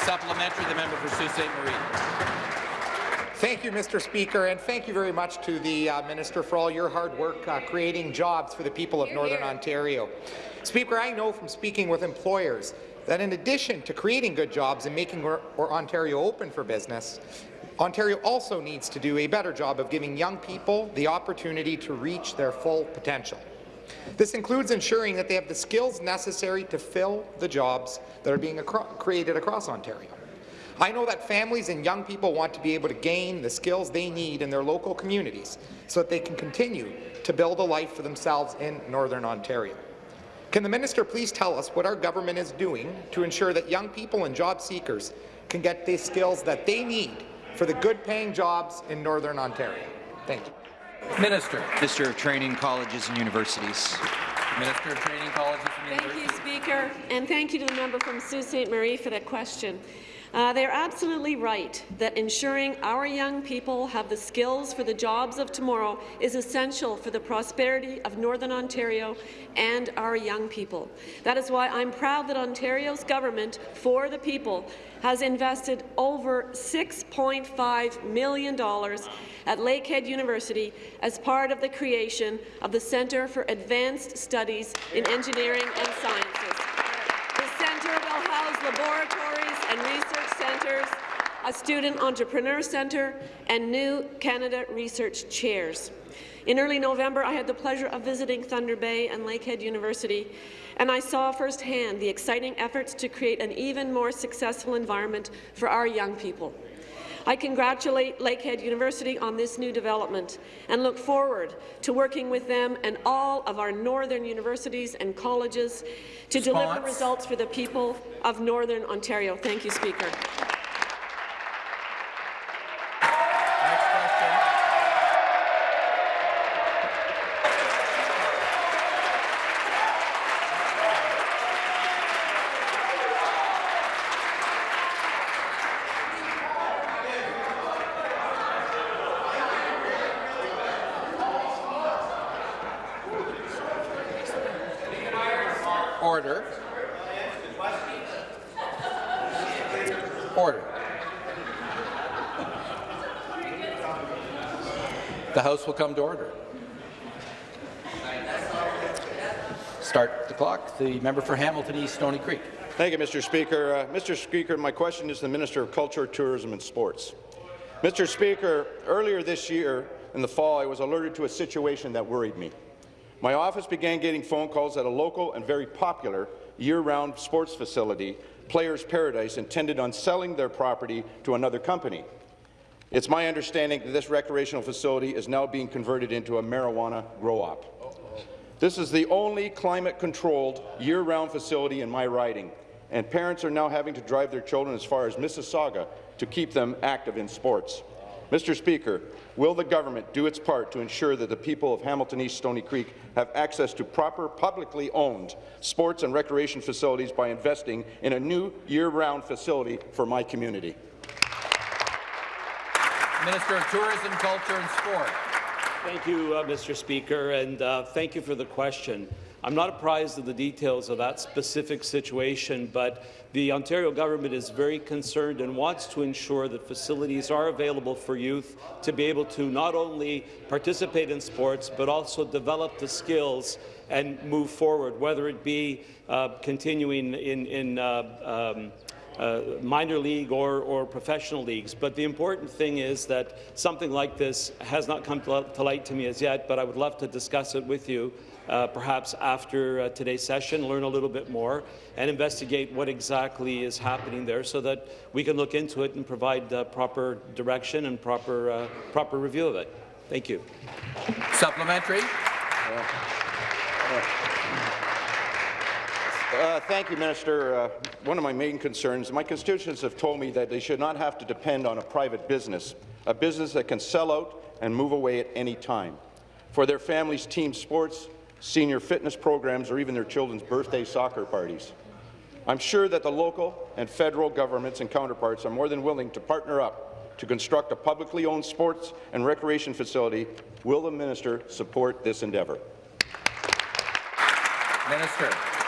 Supplementary, the member for Sault Ste. Marie. Thank you, Mr. Speaker, and thank you very much to the uh, Minister for all your hard work uh, creating jobs for the people of Northern Ontario. Speaker, I know from speaking with employers that in addition to creating good jobs and making Ontario open for business, Ontario also needs to do a better job of giving young people the opportunity to reach their full potential. This includes ensuring that they have the skills necessary to fill the jobs that are being acro created across Ontario. I know that families and young people want to be able to gain the skills they need in their local communities so that they can continue to build a life for themselves in Northern Ontario. Can the minister please tell us what our government is doing to ensure that young people and job seekers can get the skills that they need for the good-paying jobs in Northern Ontario. Thank you. Minister. Minister of Training, Colleges and Universities. Minister of Training, Colleges and Thank Universities. Thank you, Speaker, and thank you to the member from Sault Ste. Marie for that question. Uh, they are absolutely right that ensuring our young people have the skills for the jobs of tomorrow is essential for the prosperity of Northern Ontario and our young people. That is why I'm proud that Ontario's government, for the people, has invested over $6.5 million at Lakehead University as part of the creation of the Centre for Advanced Studies in Engineering and Sciences. The centre will house laboratories and research centres, a student entrepreneur centre, and new Canada Research Chairs. In early November, I had the pleasure of visiting Thunder Bay and Lakehead University and I saw firsthand the exciting efforts to create an even more successful environment for our young people. I congratulate Lakehead University on this new development and look forward to working with them and all of our northern universities and colleges to Response. deliver results for the people of Northern Ontario. Thank you, Speaker. The House will come to order. Start the clock. The member for Hamilton East, Stoney Creek. Thank you, Mr. Speaker. Uh, Mr. Speaker, my question is to the Minister of Culture, Tourism and Sports. Mr. Speaker, earlier this year, in the fall, I was alerted to a situation that worried me. My office began getting phone calls at a local and very popular year-round sports facility, Players Paradise, intended on selling their property to another company. It's my understanding that this recreational facility is now being converted into a marijuana grow-op. This is the only climate-controlled, year-round facility in my riding, and parents are now having to drive their children as far as Mississauga to keep them active in sports. Mr. Speaker, will the government do its part to ensure that the people of Hamilton East Stoney Creek have access to proper publicly owned sports and recreation facilities by investing in a new year-round facility for my community? Minister of Tourism, Culture and Sport. Thank you, uh, Mr. Speaker, and uh, thank you for the question. I'm not apprised of the details of that specific situation, but the Ontario government is very concerned and wants to ensure that facilities are available for youth to be able to not only participate in sports, but also develop the skills and move forward, whether it be uh, continuing in, in uh, um, uh, minor league or, or professional leagues. But the important thing is that something like this has not come to, to light to me as yet, but I would love to discuss it with you uh, perhaps after uh, today's session, learn a little bit more, and investigate what exactly is happening there so that we can look into it and provide uh, proper direction and proper, uh, proper review of it. Thank you. Supplementary. Uh, thank you, Minister. Uh, one of my main concerns, my constituents have told me that they should not have to depend on a private business, a business that can sell out and move away at any time. For their families' team sports, senior fitness programs, or even their children's birthday soccer parties. I'm sure that the local and federal governments and counterparts are more than willing to partner up to construct a publicly owned sports and recreation facility. Will the minister support this endeavour? Minister.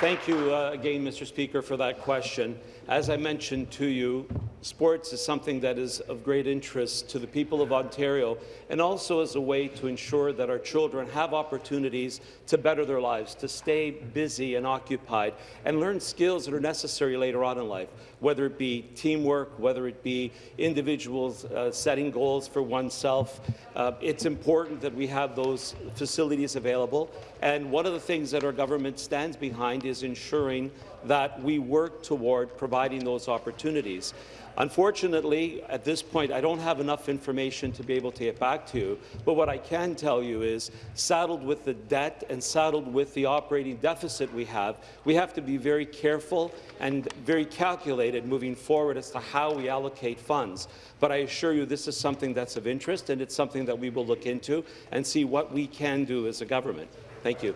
Thank you uh, again, Mr. Speaker, for that question. As I mentioned to you, sports is something that is of great interest to the people of Ontario and also as a way to ensure that our children have opportunities to better their lives, to stay busy and occupied, and learn skills that are necessary later on in life, whether it be teamwork, whether it be individuals uh, setting goals for oneself. Uh, it's important that we have those facilities available, and one of the things that our government stands behind is ensuring that we work toward providing those opportunities. Unfortunately, at this point, I don't have enough information to be able to get back to you, but what I can tell you is, saddled with the debt and saddled with the operating deficit we have, we have to be very careful and very calculated moving forward as to how we allocate funds. But I assure you this is something that's of interest, and it's something that we will look into and see what we can do as a government. Thank you.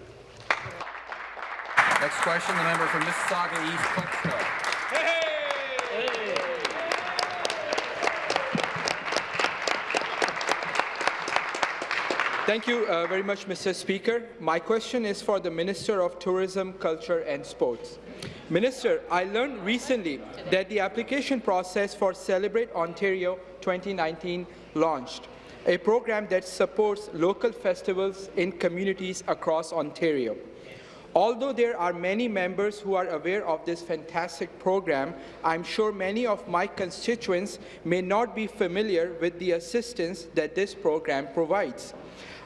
Next question, the member for Mississauga East Cooksville. Thank you uh, very much, Mr. Speaker. My question is for the Minister of Tourism, Culture and Sports. Minister, I learned recently that the application process for Celebrate Ontario 2019 launched, a program that supports local festivals in communities across Ontario. Although there are many members who are aware of this fantastic program, I'm sure many of my constituents may not be familiar with the assistance that this program provides.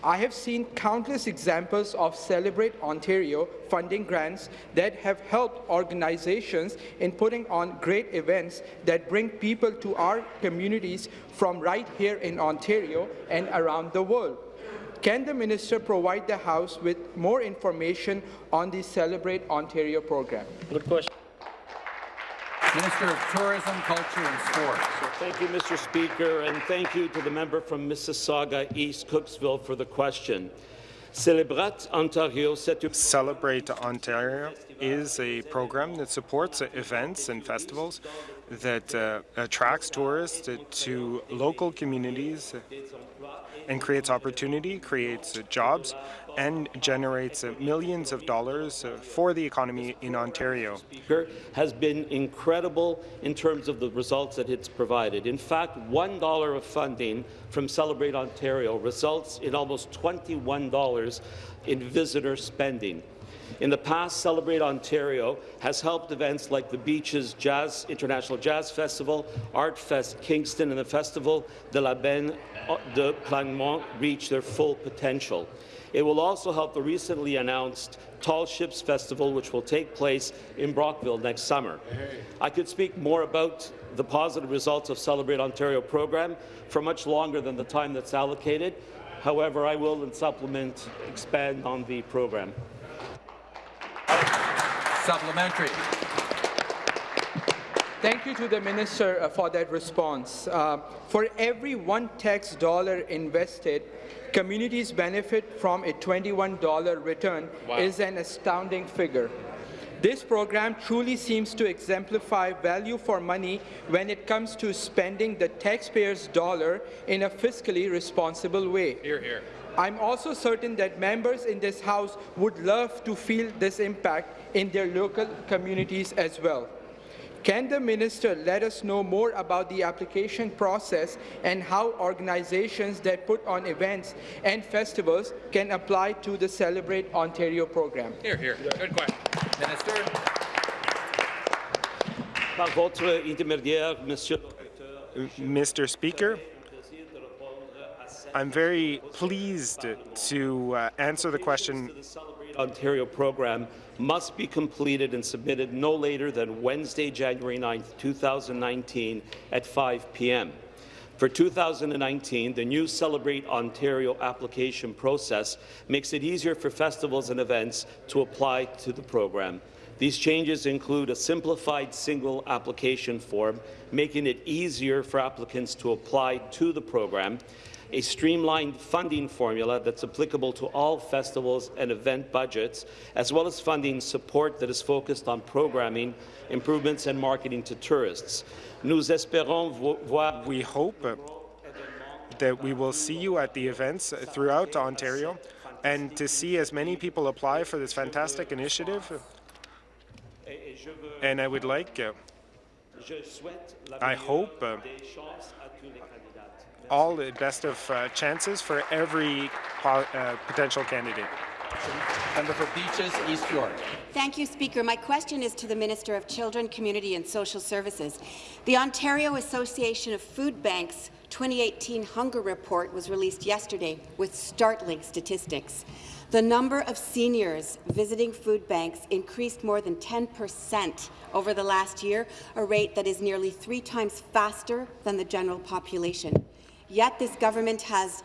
I have seen countless examples of Celebrate Ontario funding grants that have helped organizations in putting on great events that bring people to our communities from right here in Ontario and around the world. Can the minister provide the House with more information on the Celebrate Ontario program? Good question. Minister of Tourism, Culture and Sports. So thank you, Mr. Speaker, and thank you to the member from Mississauga East Cooksville for the question. Celebrate Ontario Celebrate Ontario is a program that supports events and festivals that uh, attracts tourists to local communities and creates opportunity, creates jobs, and generates millions of dollars for the economy in Ontario. has been incredible in terms of the results that it's provided. In fact, $1 of funding from Celebrate Ontario results in almost $21 in visitor spending. In the past, Celebrate Ontario has helped events like the Beaches Jazz International Jazz Festival, Art Fest Kingston, and the Festival de la Benne de Plagmont reach their full potential. It will also help the recently announced Tall Ships Festival, which will take place in Brockville next summer. I could speak more about the positive results of Celebrate Ontario program for much longer than the time that's allocated. However, I will, in supplement, expand on the program. Supplementary. Thank you to the Minister uh, for that response. Uh, for every one tax dollar invested, communities benefit from a $21 return wow. is an astounding figure. This program truly seems to exemplify value for money when it comes to spending the taxpayer's dollar in a fiscally responsible way. Here, here. I'm also certain that members in this House would love to feel this impact in their local communities as well. Can the minister let us know more about the application process and how organizations that put on events and festivals can apply to the Celebrate Ontario program? Here, here. Good question. Minister. Par votre intermédiaire, Mr. Speaker, I'm very pleased to uh, answer the question. The Celebrate Ontario program must be completed and submitted no later than Wednesday, January 9, 2019 at 5 p.m. For 2019, the new Celebrate Ontario application process makes it easier for festivals and events to apply to the program. These changes include a simplified single application form, making it easier for applicants to apply to the program, a streamlined funding formula that's applicable to all festivals and event budgets, as well as funding support that is focused on programming, improvements and marketing to tourists. Nous espérons voir we hope that we will see you at the events throughout Ontario and to see as many people apply for this fantastic initiative. And I would like, uh, I hope, uh, all the best of uh, chances for every po uh, potential candidate. Member for Beaches, East York. Thank you, Speaker. My question is to the Minister of Children, Community and Social Services. The Ontario Association of Food Banks 2018 Hunger Report was released yesterday with startling statistics. The number of seniors visiting food banks increased more than 10 percent over the last year, a rate that is nearly three times faster than the general population. Yet this government has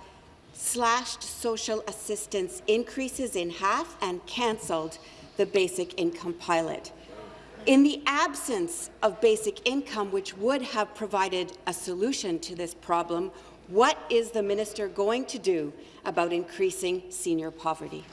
slashed social assistance increases in half and cancelled the basic income pilot. In the absence of basic income, which would have provided a solution to this problem, what is the minister going to do about increasing senior poverty?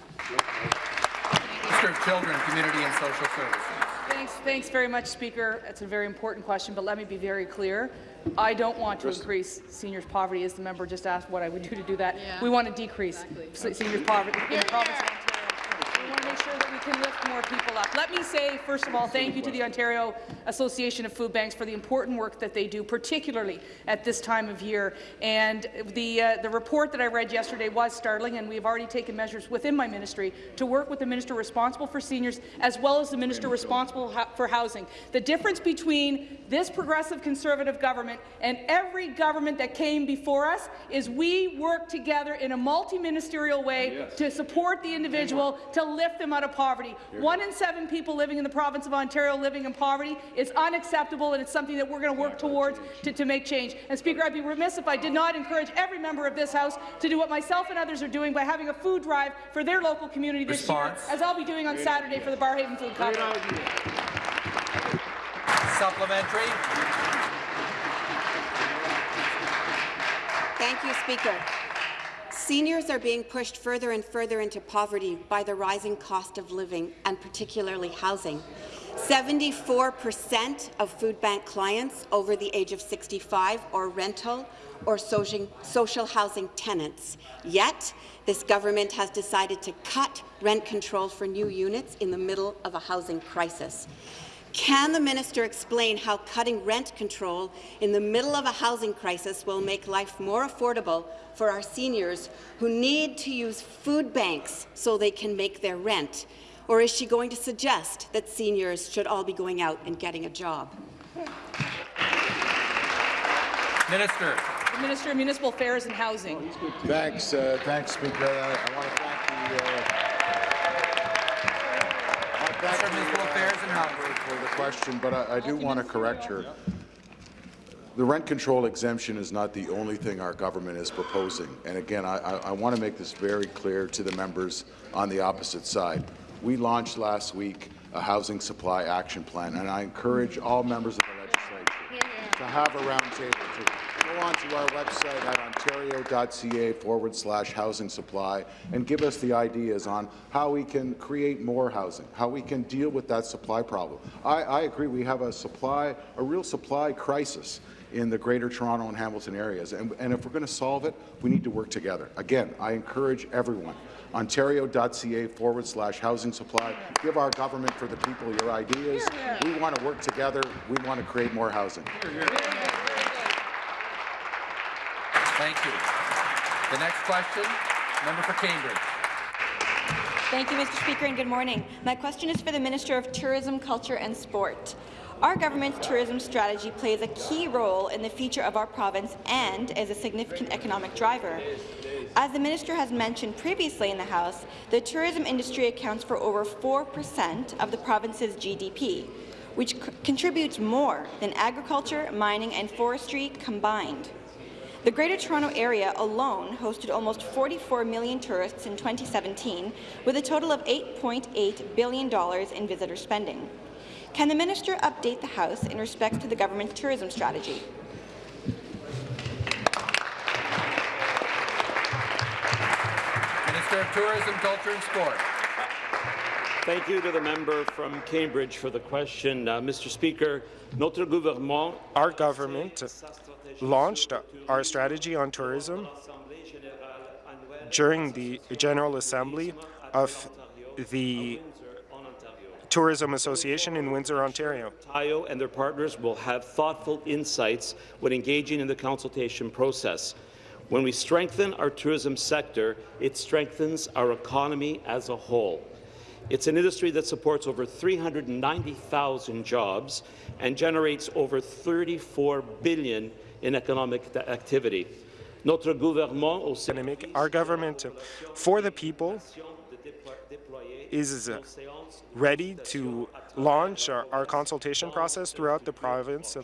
Minister of Children, Community and Social Services. Thanks, thanks very much, Speaker. It's a very important question, but let me be very clear. I don't want to increase seniors' poverty, as the member just asked what I would do to do that. Yeah. We want to decrease exactly. seniors' poverty in the province of Ontario. We want to make sure that we can lift more people up. Let me say, first of all, thank you to the Ontario Association of Food Banks for the important work that they do, particularly at this time of year. And the, uh, the report that I read yesterday was startling, and we have already taken measures within my ministry to work with the minister responsible for seniors as well as the minister responsible for housing. The difference between this progressive Conservative government and every government that came before us is we work together in a multi-ministerial way yes. to support the individual, to lift them out of poverty. One in seven people living in the province of Ontario living in poverty is unacceptable, and it's something that we're going to work towards to, to make change. And Speaker, I'd be remiss if I did not encourage every member of this House to do what myself and others are doing by having a food drive for their local community this Response. year, as I'll be doing on Saturday for the Barrhaven Food Covenant. Supplementary. Thank you, Speaker. Seniors are being pushed further and further into poverty by the rising cost of living, and particularly housing. 74 percent of food bank clients over the age of 65 are rental or social housing tenants. Yet, this government has decided to cut rent control for new units in the middle of a housing crisis. Can the minister explain how cutting rent control in the middle of a housing crisis will make life more affordable for our seniors who need to use food banks so they can make their rent? Or is she going to suggest that seniors should all be going out and getting a job? Minister. The Minister of Municipal Affairs and Housing. Thanks, uh, thanks, Speaker. I, I want to thank the. Uh, Thank Municipal Affairs and Housing for the question, but I, I do want to correct her. The rent control exemption is not the only thing our government is proposing. And again, I, I, I want to make this very clear to the members on the opposite side. We launched last week a housing supply action plan, and I encourage all members of the legislature to have a roundtable to go onto our website at ontario.ca forward slash housing supply and give us the ideas on how we can create more housing, how we can deal with that supply problem. I, I agree we have a supply, a real supply crisis in the Greater Toronto and Hamilton areas. And, and if we're going to solve it, we need to work together. Again, I encourage everyone, ontario.ca forward slash housing supply. Give our government for the people your ideas. We want to work together. We want to create more housing. Thank you. The next question, member for Cambridge. Thank you, Mr. Speaker, and good morning. My question is for the Minister of Tourism, Culture and Sport. Our government's tourism strategy plays a key role in the future of our province and is a significant economic driver. As the minister has mentioned previously in the House, the tourism industry accounts for over 4% of the province's GDP, which contributes more than agriculture, mining and forestry combined. The Greater Toronto Area alone hosted almost 44 million tourists in 2017, with a total of $8.8 billion in visitor spending. Can the minister update the House in respect to the government's tourism strategy? Minister of Tourism, Culture and Sport. Thank you to the member from Cambridge for the question. Uh, Mr. Speaker, notre gouvernement Our government launched our strategy on tourism during the General Assembly of the Tourism Association in Windsor, Ontario. Ontario and their partners will have thoughtful insights when engaging in the consultation process. When we strengthen our tourism sector, it strengthens our economy as a whole. It's an industry that supports over 390,000 jobs and generates over 34 billion in economic activity. Notre gouvernement aussi Our government, for the people, is ready to launch our, our consultation process throughout the province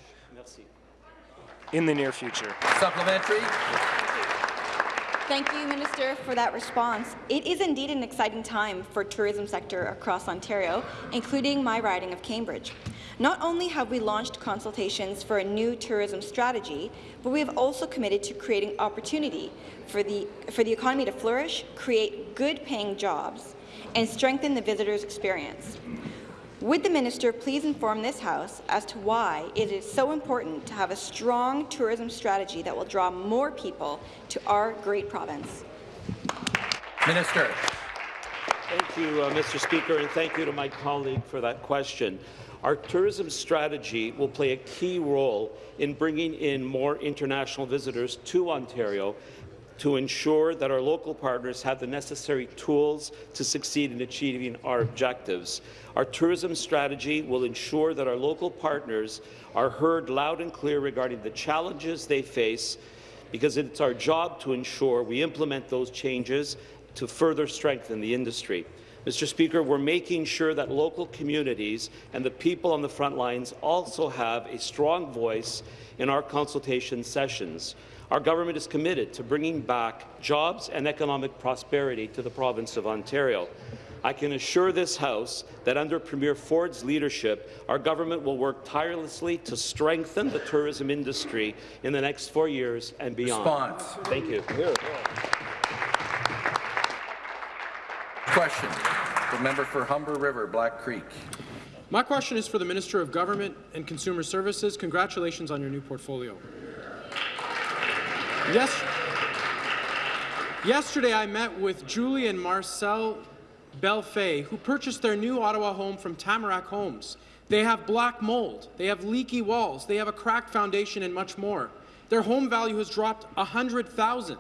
in the near future. Supplementary. Thank you, Minister, for that response. It is indeed an exciting time for tourism sector across Ontario, including my riding of Cambridge. Not only have we launched consultations for a new tourism strategy, but we have also committed to creating opportunity for the, for the economy to flourish, create good-paying jobs, and strengthen the visitor's experience. Would the minister please inform this House as to why it is so important to have a strong tourism strategy that will draw more people to our great province? Minister. Thank you, uh, Mr. Speaker, and thank you to my colleague for that question. Our tourism strategy will play a key role in bringing in more international visitors to Ontario to ensure that our local partners have the necessary tools to succeed in achieving our objectives. Our tourism strategy will ensure that our local partners are heard loud and clear regarding the challenges they face, because it's our job to ensure we implement those changes to further strengthen the industry. Mr. Speaker, we're making sure that local communities and the people on the front lines also have a strong voice in our consultation sessions. Our government is committed to bringing back jobs and economic prosperity to the province of Ontario. I can assure this House that under Premier Ford's leadership, our government will work tirelessly to strengthen the tourism industry in the next four years and beyond. Response. Thank you. Question. The member for Humber River, Black Creek. My question is for the Minister of Government and Consumer Services. Congratulations on your new portfolio. Yes. Yesterday, I met with Julie and Marcel Belfay, who purchased their new Ottawa home from Tamarack Homes. They have black mold, they have leaky walls, they have a cracked foundation, and much more. Their home value has dropped 100000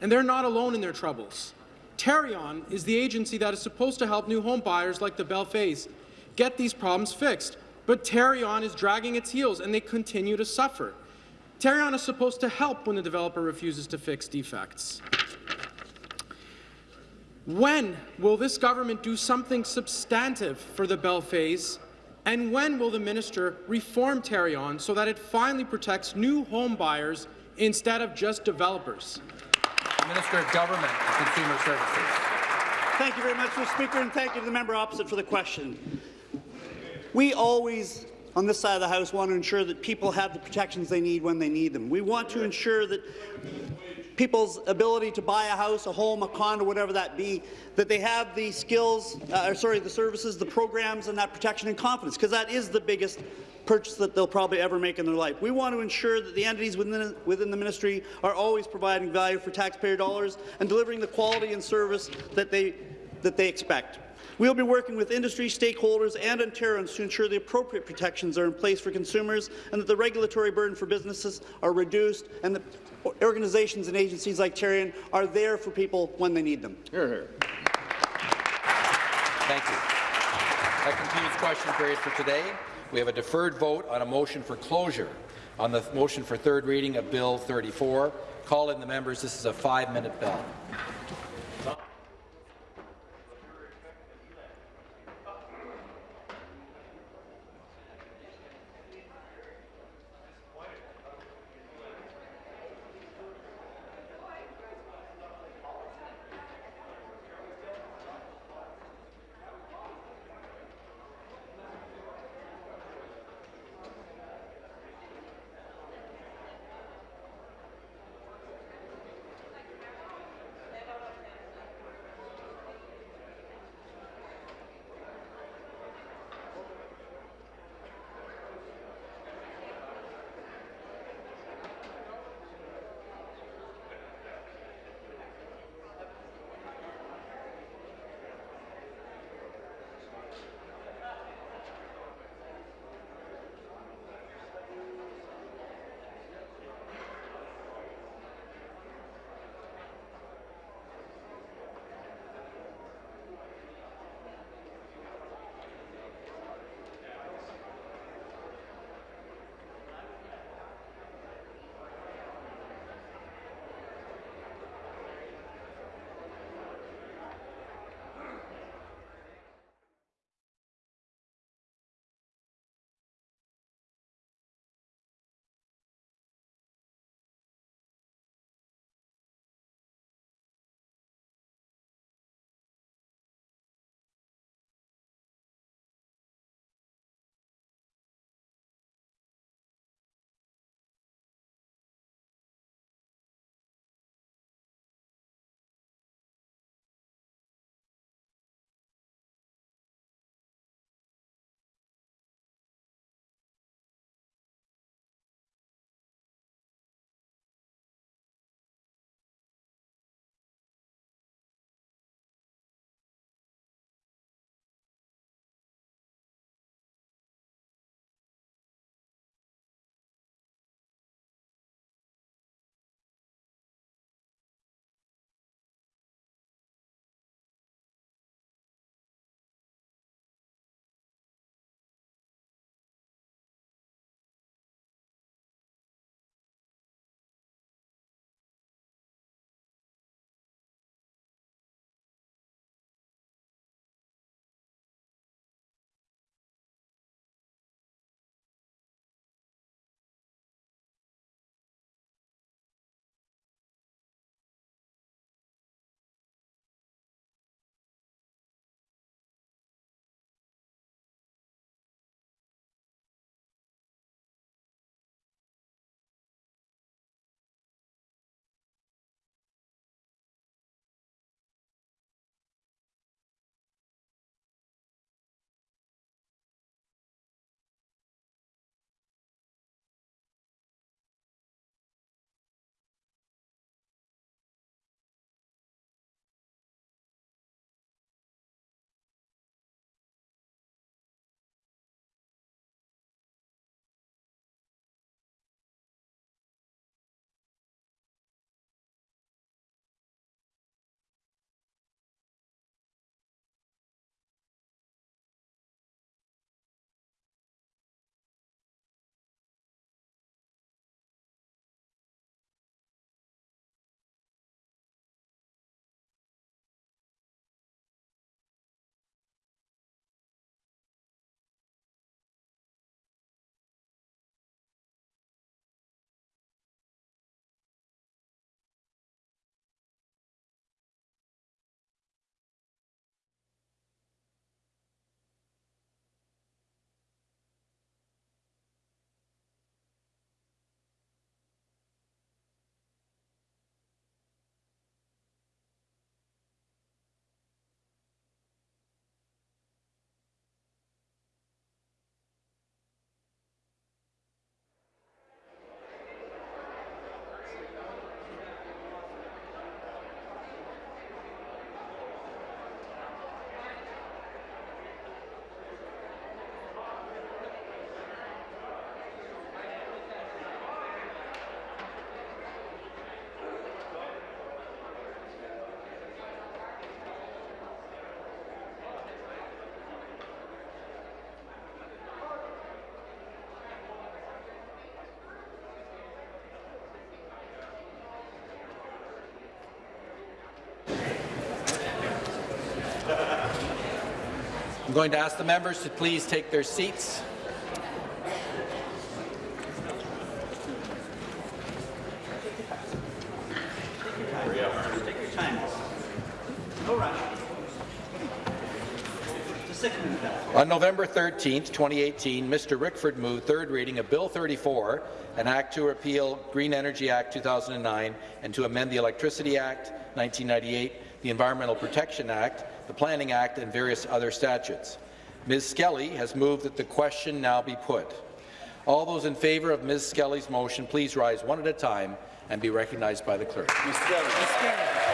and they're not alone in their troubles. Tarion is the agency that is supposed to help new home buyers like the Belfays get these problems fixed, but Tarion is dragging its heels, and they continue to suffer. Tarion is supposed to help when the developer refuses to fix defects. When will this government do something substantive for the Belfays, and when will the minister reform Tarion so that it finally protects new home buyers instead of just developers? Minister of Government and Consumer Services. Thank you very much, Mr. Speaker, and thank you to the member opposite for the question. We always on this side of the House want to ensure that people have the protections they need when they need them. We want to ensure that people's ability to buy a house, a home, a condo, whatever that be, that they have the skills, uh, or sorry, the services, the programs, and that protection and confidence, because that is the biggest purchase that they'll probably ever make in their life. We want to ensure that the entities within, within the ministry are always providing value for taxpayer dollars and delivering the quality and service that they, that they expect. We will be working with industry stakeholders and Ontarians to ensure the appropriate protections are in place for consumers and that the regulatory burden for businesses are reduced and that organizations and agencies like Tarion are there for people when they need them. Here, here. Thank you. That concludes question period for today. We have a deferred vote on a motion for closure on the motion for third reading of Bill 34. Call in the members. This is a five-minute bell. Going to ask the members to please take their seats. On November 13, 2018, Mr. Rickford moved third reading of Bill 34, an act to repeal Green Energy Act 2009 and to amend the Electricity Act 1998, the Environmental Protection Act, the Planning Act, and various other statutes. Ms. Skelly has moved that the question now be put. All those in favour of Ms. Skelly's motion, please rise one at a time and be recognized by the clerk. Ms. Skelly. Ms. Skelly.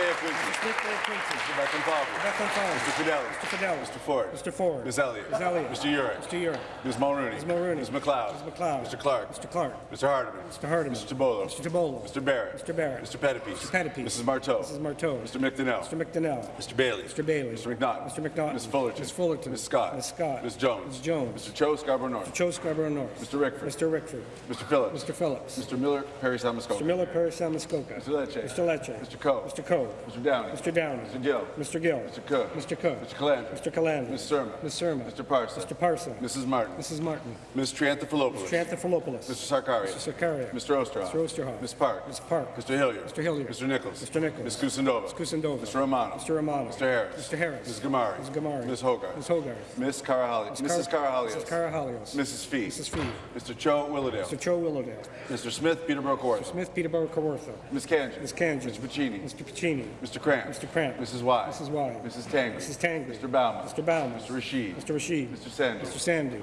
Mr. Smith, Mayor Quincy. Mr. Smith, Mayor Quincy. Mr. Beckman-Palmer. Beckman-Palmer. Mr. Fedeli. Mr. Fedeli. Mr. Ford. Mr. Ford. Ms. Elliott. Ms. Elliott. Mr. Yurek. Mr. Yurek. Ms. Mulroney. Ms. Mulroney. Ms. MacLeod. Ms. MacLeod. Mr. Clark. Mr. Clark. Mr. Hardeman. Mr. Hardeman. Mr. Tibollo. Mr. Tibollo. Mr. Barrett. Mr. Barrett. Mr. Pettapiece. Mr. Pettapiece. Mrs. Martow. Mrs. Martow. Mr. McDonell. Mr. McDonell. Mr. Bailey. Mr. Bailey. Mr. McNaught. Mr. McNaught. Ms. Fullerton. Ms. Fullerton. Ms. Scott. Ms. Scott. Ms. Jones. Ms. Jones. Mr. Cho Scarborough North. Mr. Cho Scarborough North. Mr. Rickford. Mr. Rickford. Mr. Phillips. Mr. Phillips. Mr. Miller Parry Sound-Muskoka. Mr. Miller Parry Sound-Muskoka. Mr. Lecce. Mr. Lecce. Mr. Coe. Mr. Coe. Mr. Downey. Mr. Downey. Mr. Gill. Mr. Gill. Mr. Cook. Mr. Cook. Mr. Calandra. Mr. Calandra. Ms. Surma. Ms. Surma. Mr. Parsa. Mr. Parsa. Mrs. Martin. Mrs. Martin. Ms. Triantafilopoulos. Mr. Triantafilopoulos. Mr. Sarkaria. Mr. Sarkaria. Mr. Oosterhoff. Mr. Oosterhoff. Ms. Park. Ms. Park. Mr. Hilliard. Mr. Hilliard. Mr. Nicholls. Mr. Nicholls. Ms. Kusendova. Ms. Kusendova. Mr. Romano. Mr. Romano. Mr. Harris. Mr. Harris. Ms. Ghamari. Ms. Ghamari. Ms. Hogarth. Ms. Hogarth. Ms. Carahali. Mrs. Karahalios. Mrs. Karahalios. Mrs. Fee. Mrs. Fee. Mr. Cho Willowdale. Mr. Cho Willowdale. Mr. Smith Peterborough Kawartha. Mr. Smith Peterborough Kawartha. Ms. Kanji. Ms. Kanji. Mr. Piccini. Mr. Piccini. Mr. Kramp. Mr. Kramp. Mrs. Wai. Mrs. Wai. Mrs. Tangri. Mrs. Tangri. Mr. Bauman. Mr. Bauman. Mr. Rasheed. Mr. Rasheed. Mr. Sandhu. Mr. Sandhu.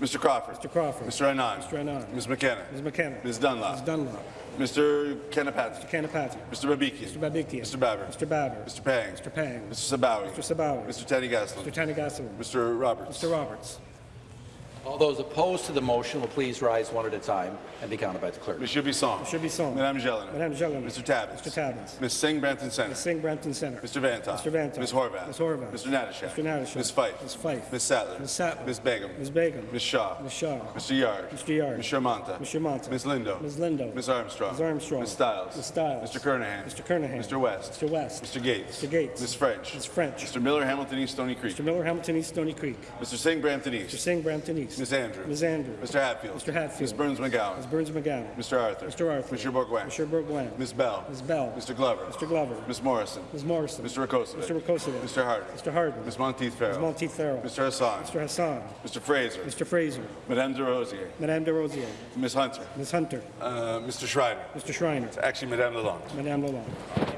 Mr. Crawford. Mr. Crawford. Mr. Anand. Mr. Anand. Ms. McKenna. Ms. McKenna. Ms. Dunlop. Ms. Dunlop. Mr. Kanapathi. Mr. Kanapathi. Mr. Babikian. Mr. Babikian. Mr. Baber. Mr. Baber. Mr. Pang. Mr. Pang. Mr. Sabawy. Mr. Sabawy. Mr. Thanigasalam. Mr. Thanigasalam. Mr. Roberts. Mr. Roberts. All those opposed to the motion will please rise one at a time and be counted by the clerk. Monsieur Bisson. Monsieur Bisson. Madame Gélinas. Madame Gélinas. Mr. Tabuns. Mr. Tabuns. Ms. Singh Brampton Centre. Ms. Singh Brampton Centre. Mr. Vanthof. Mr. Vanthof. Ms. Horwath. Ms. Horwath. Mr. Natyshak. Mr. Natyshak. Ms. Fife. Ms. Fife. Ms. Sattler. Ms. Sattler. Ms. Begum. Ms. Begum. Ms. Shaw. Ms. Shaw. Mr. Yarde. Mr. Yarde. Ms. Shermanta. Ms. Shermanta. Ms. Lindo. Ms. Lindo. Ms. Armstrong. Ms. Armstrong. Ms. Stiles. Ms. Stiles. Mr. Kernaghan. Mr. Kernaghan. Mr. West. Mr. West. Mr. Gates. Mr. Gates. Ms. French. Ms. French. Mr. Miller Hamilton East Stoney Creek. Mr. Miller Hamilton East Stoney Creek. Mr. Singh Brampton East. Mr. Singh Brampton East. Ms. Andrew. Ms. Andrew. Mr. Hatfield. Mr. Hatfield. Ms. Berns-McGown. Ms. Berns-McGown. Mr. Arthur. Mr. Arthur. Mr. Bourgouin. Mr. Bourgouin. Ms. Bell. Ms. Bell. Mr. Glover. Mr. Glover. Ms. Morrison. Ms. Morrison. Mr. Rakosa. Mr. Rakosa. Mr. Harden. Mr. Harden. Ms. Monteith Farrell. Ms. Monteith Farrell. Mr. Hassan. Mr. Hassan. Mr. Fraser. Mr. Fraser. Madame Des Rosiers. Madame Des Rosiers. Ms. Hunter. Ms. Hunter. Uh, Mr. Schreiner. Mr. Schreiner. It's actually Madame Lalonde. Madame Lalonde.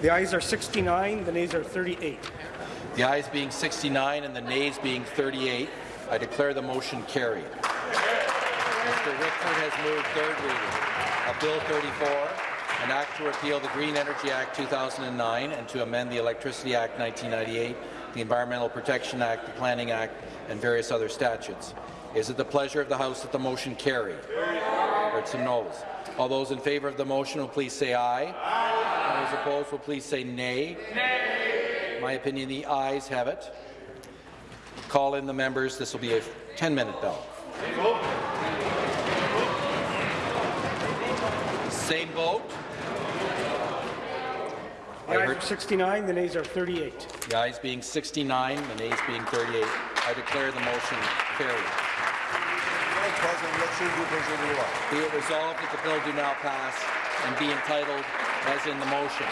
The ayes are 69, the nays are 38. The ayes being 69 and the nays being 38, I declare the motion carried. Mr. Rickford has moved third reading of Bill 34, an act to repeal the Green Energy Act 2009 and to amend the Electricity Act 1998, the Environmental Protection Act, the Planning Act, and various other statutes. Is it the pleasure of the House that the motion carry? Heard some noes. All those in favour of the motion will please say aye. aye. Those opposed will please say nay. nay. My opinion, the ayes have it. Call in the members. This will be a 10-minute bell. Same vote. The ayes are 69, the nays are 38. The ayes being 69, the nays being 38. I declare the motion carried. Be it resolved that the bill do now pass and be entitled as in the motion.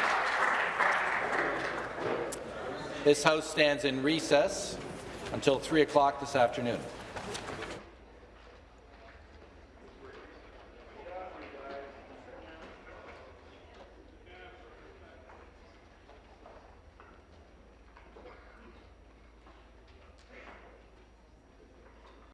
This House stands in recess until 3 o'clock this afternoon.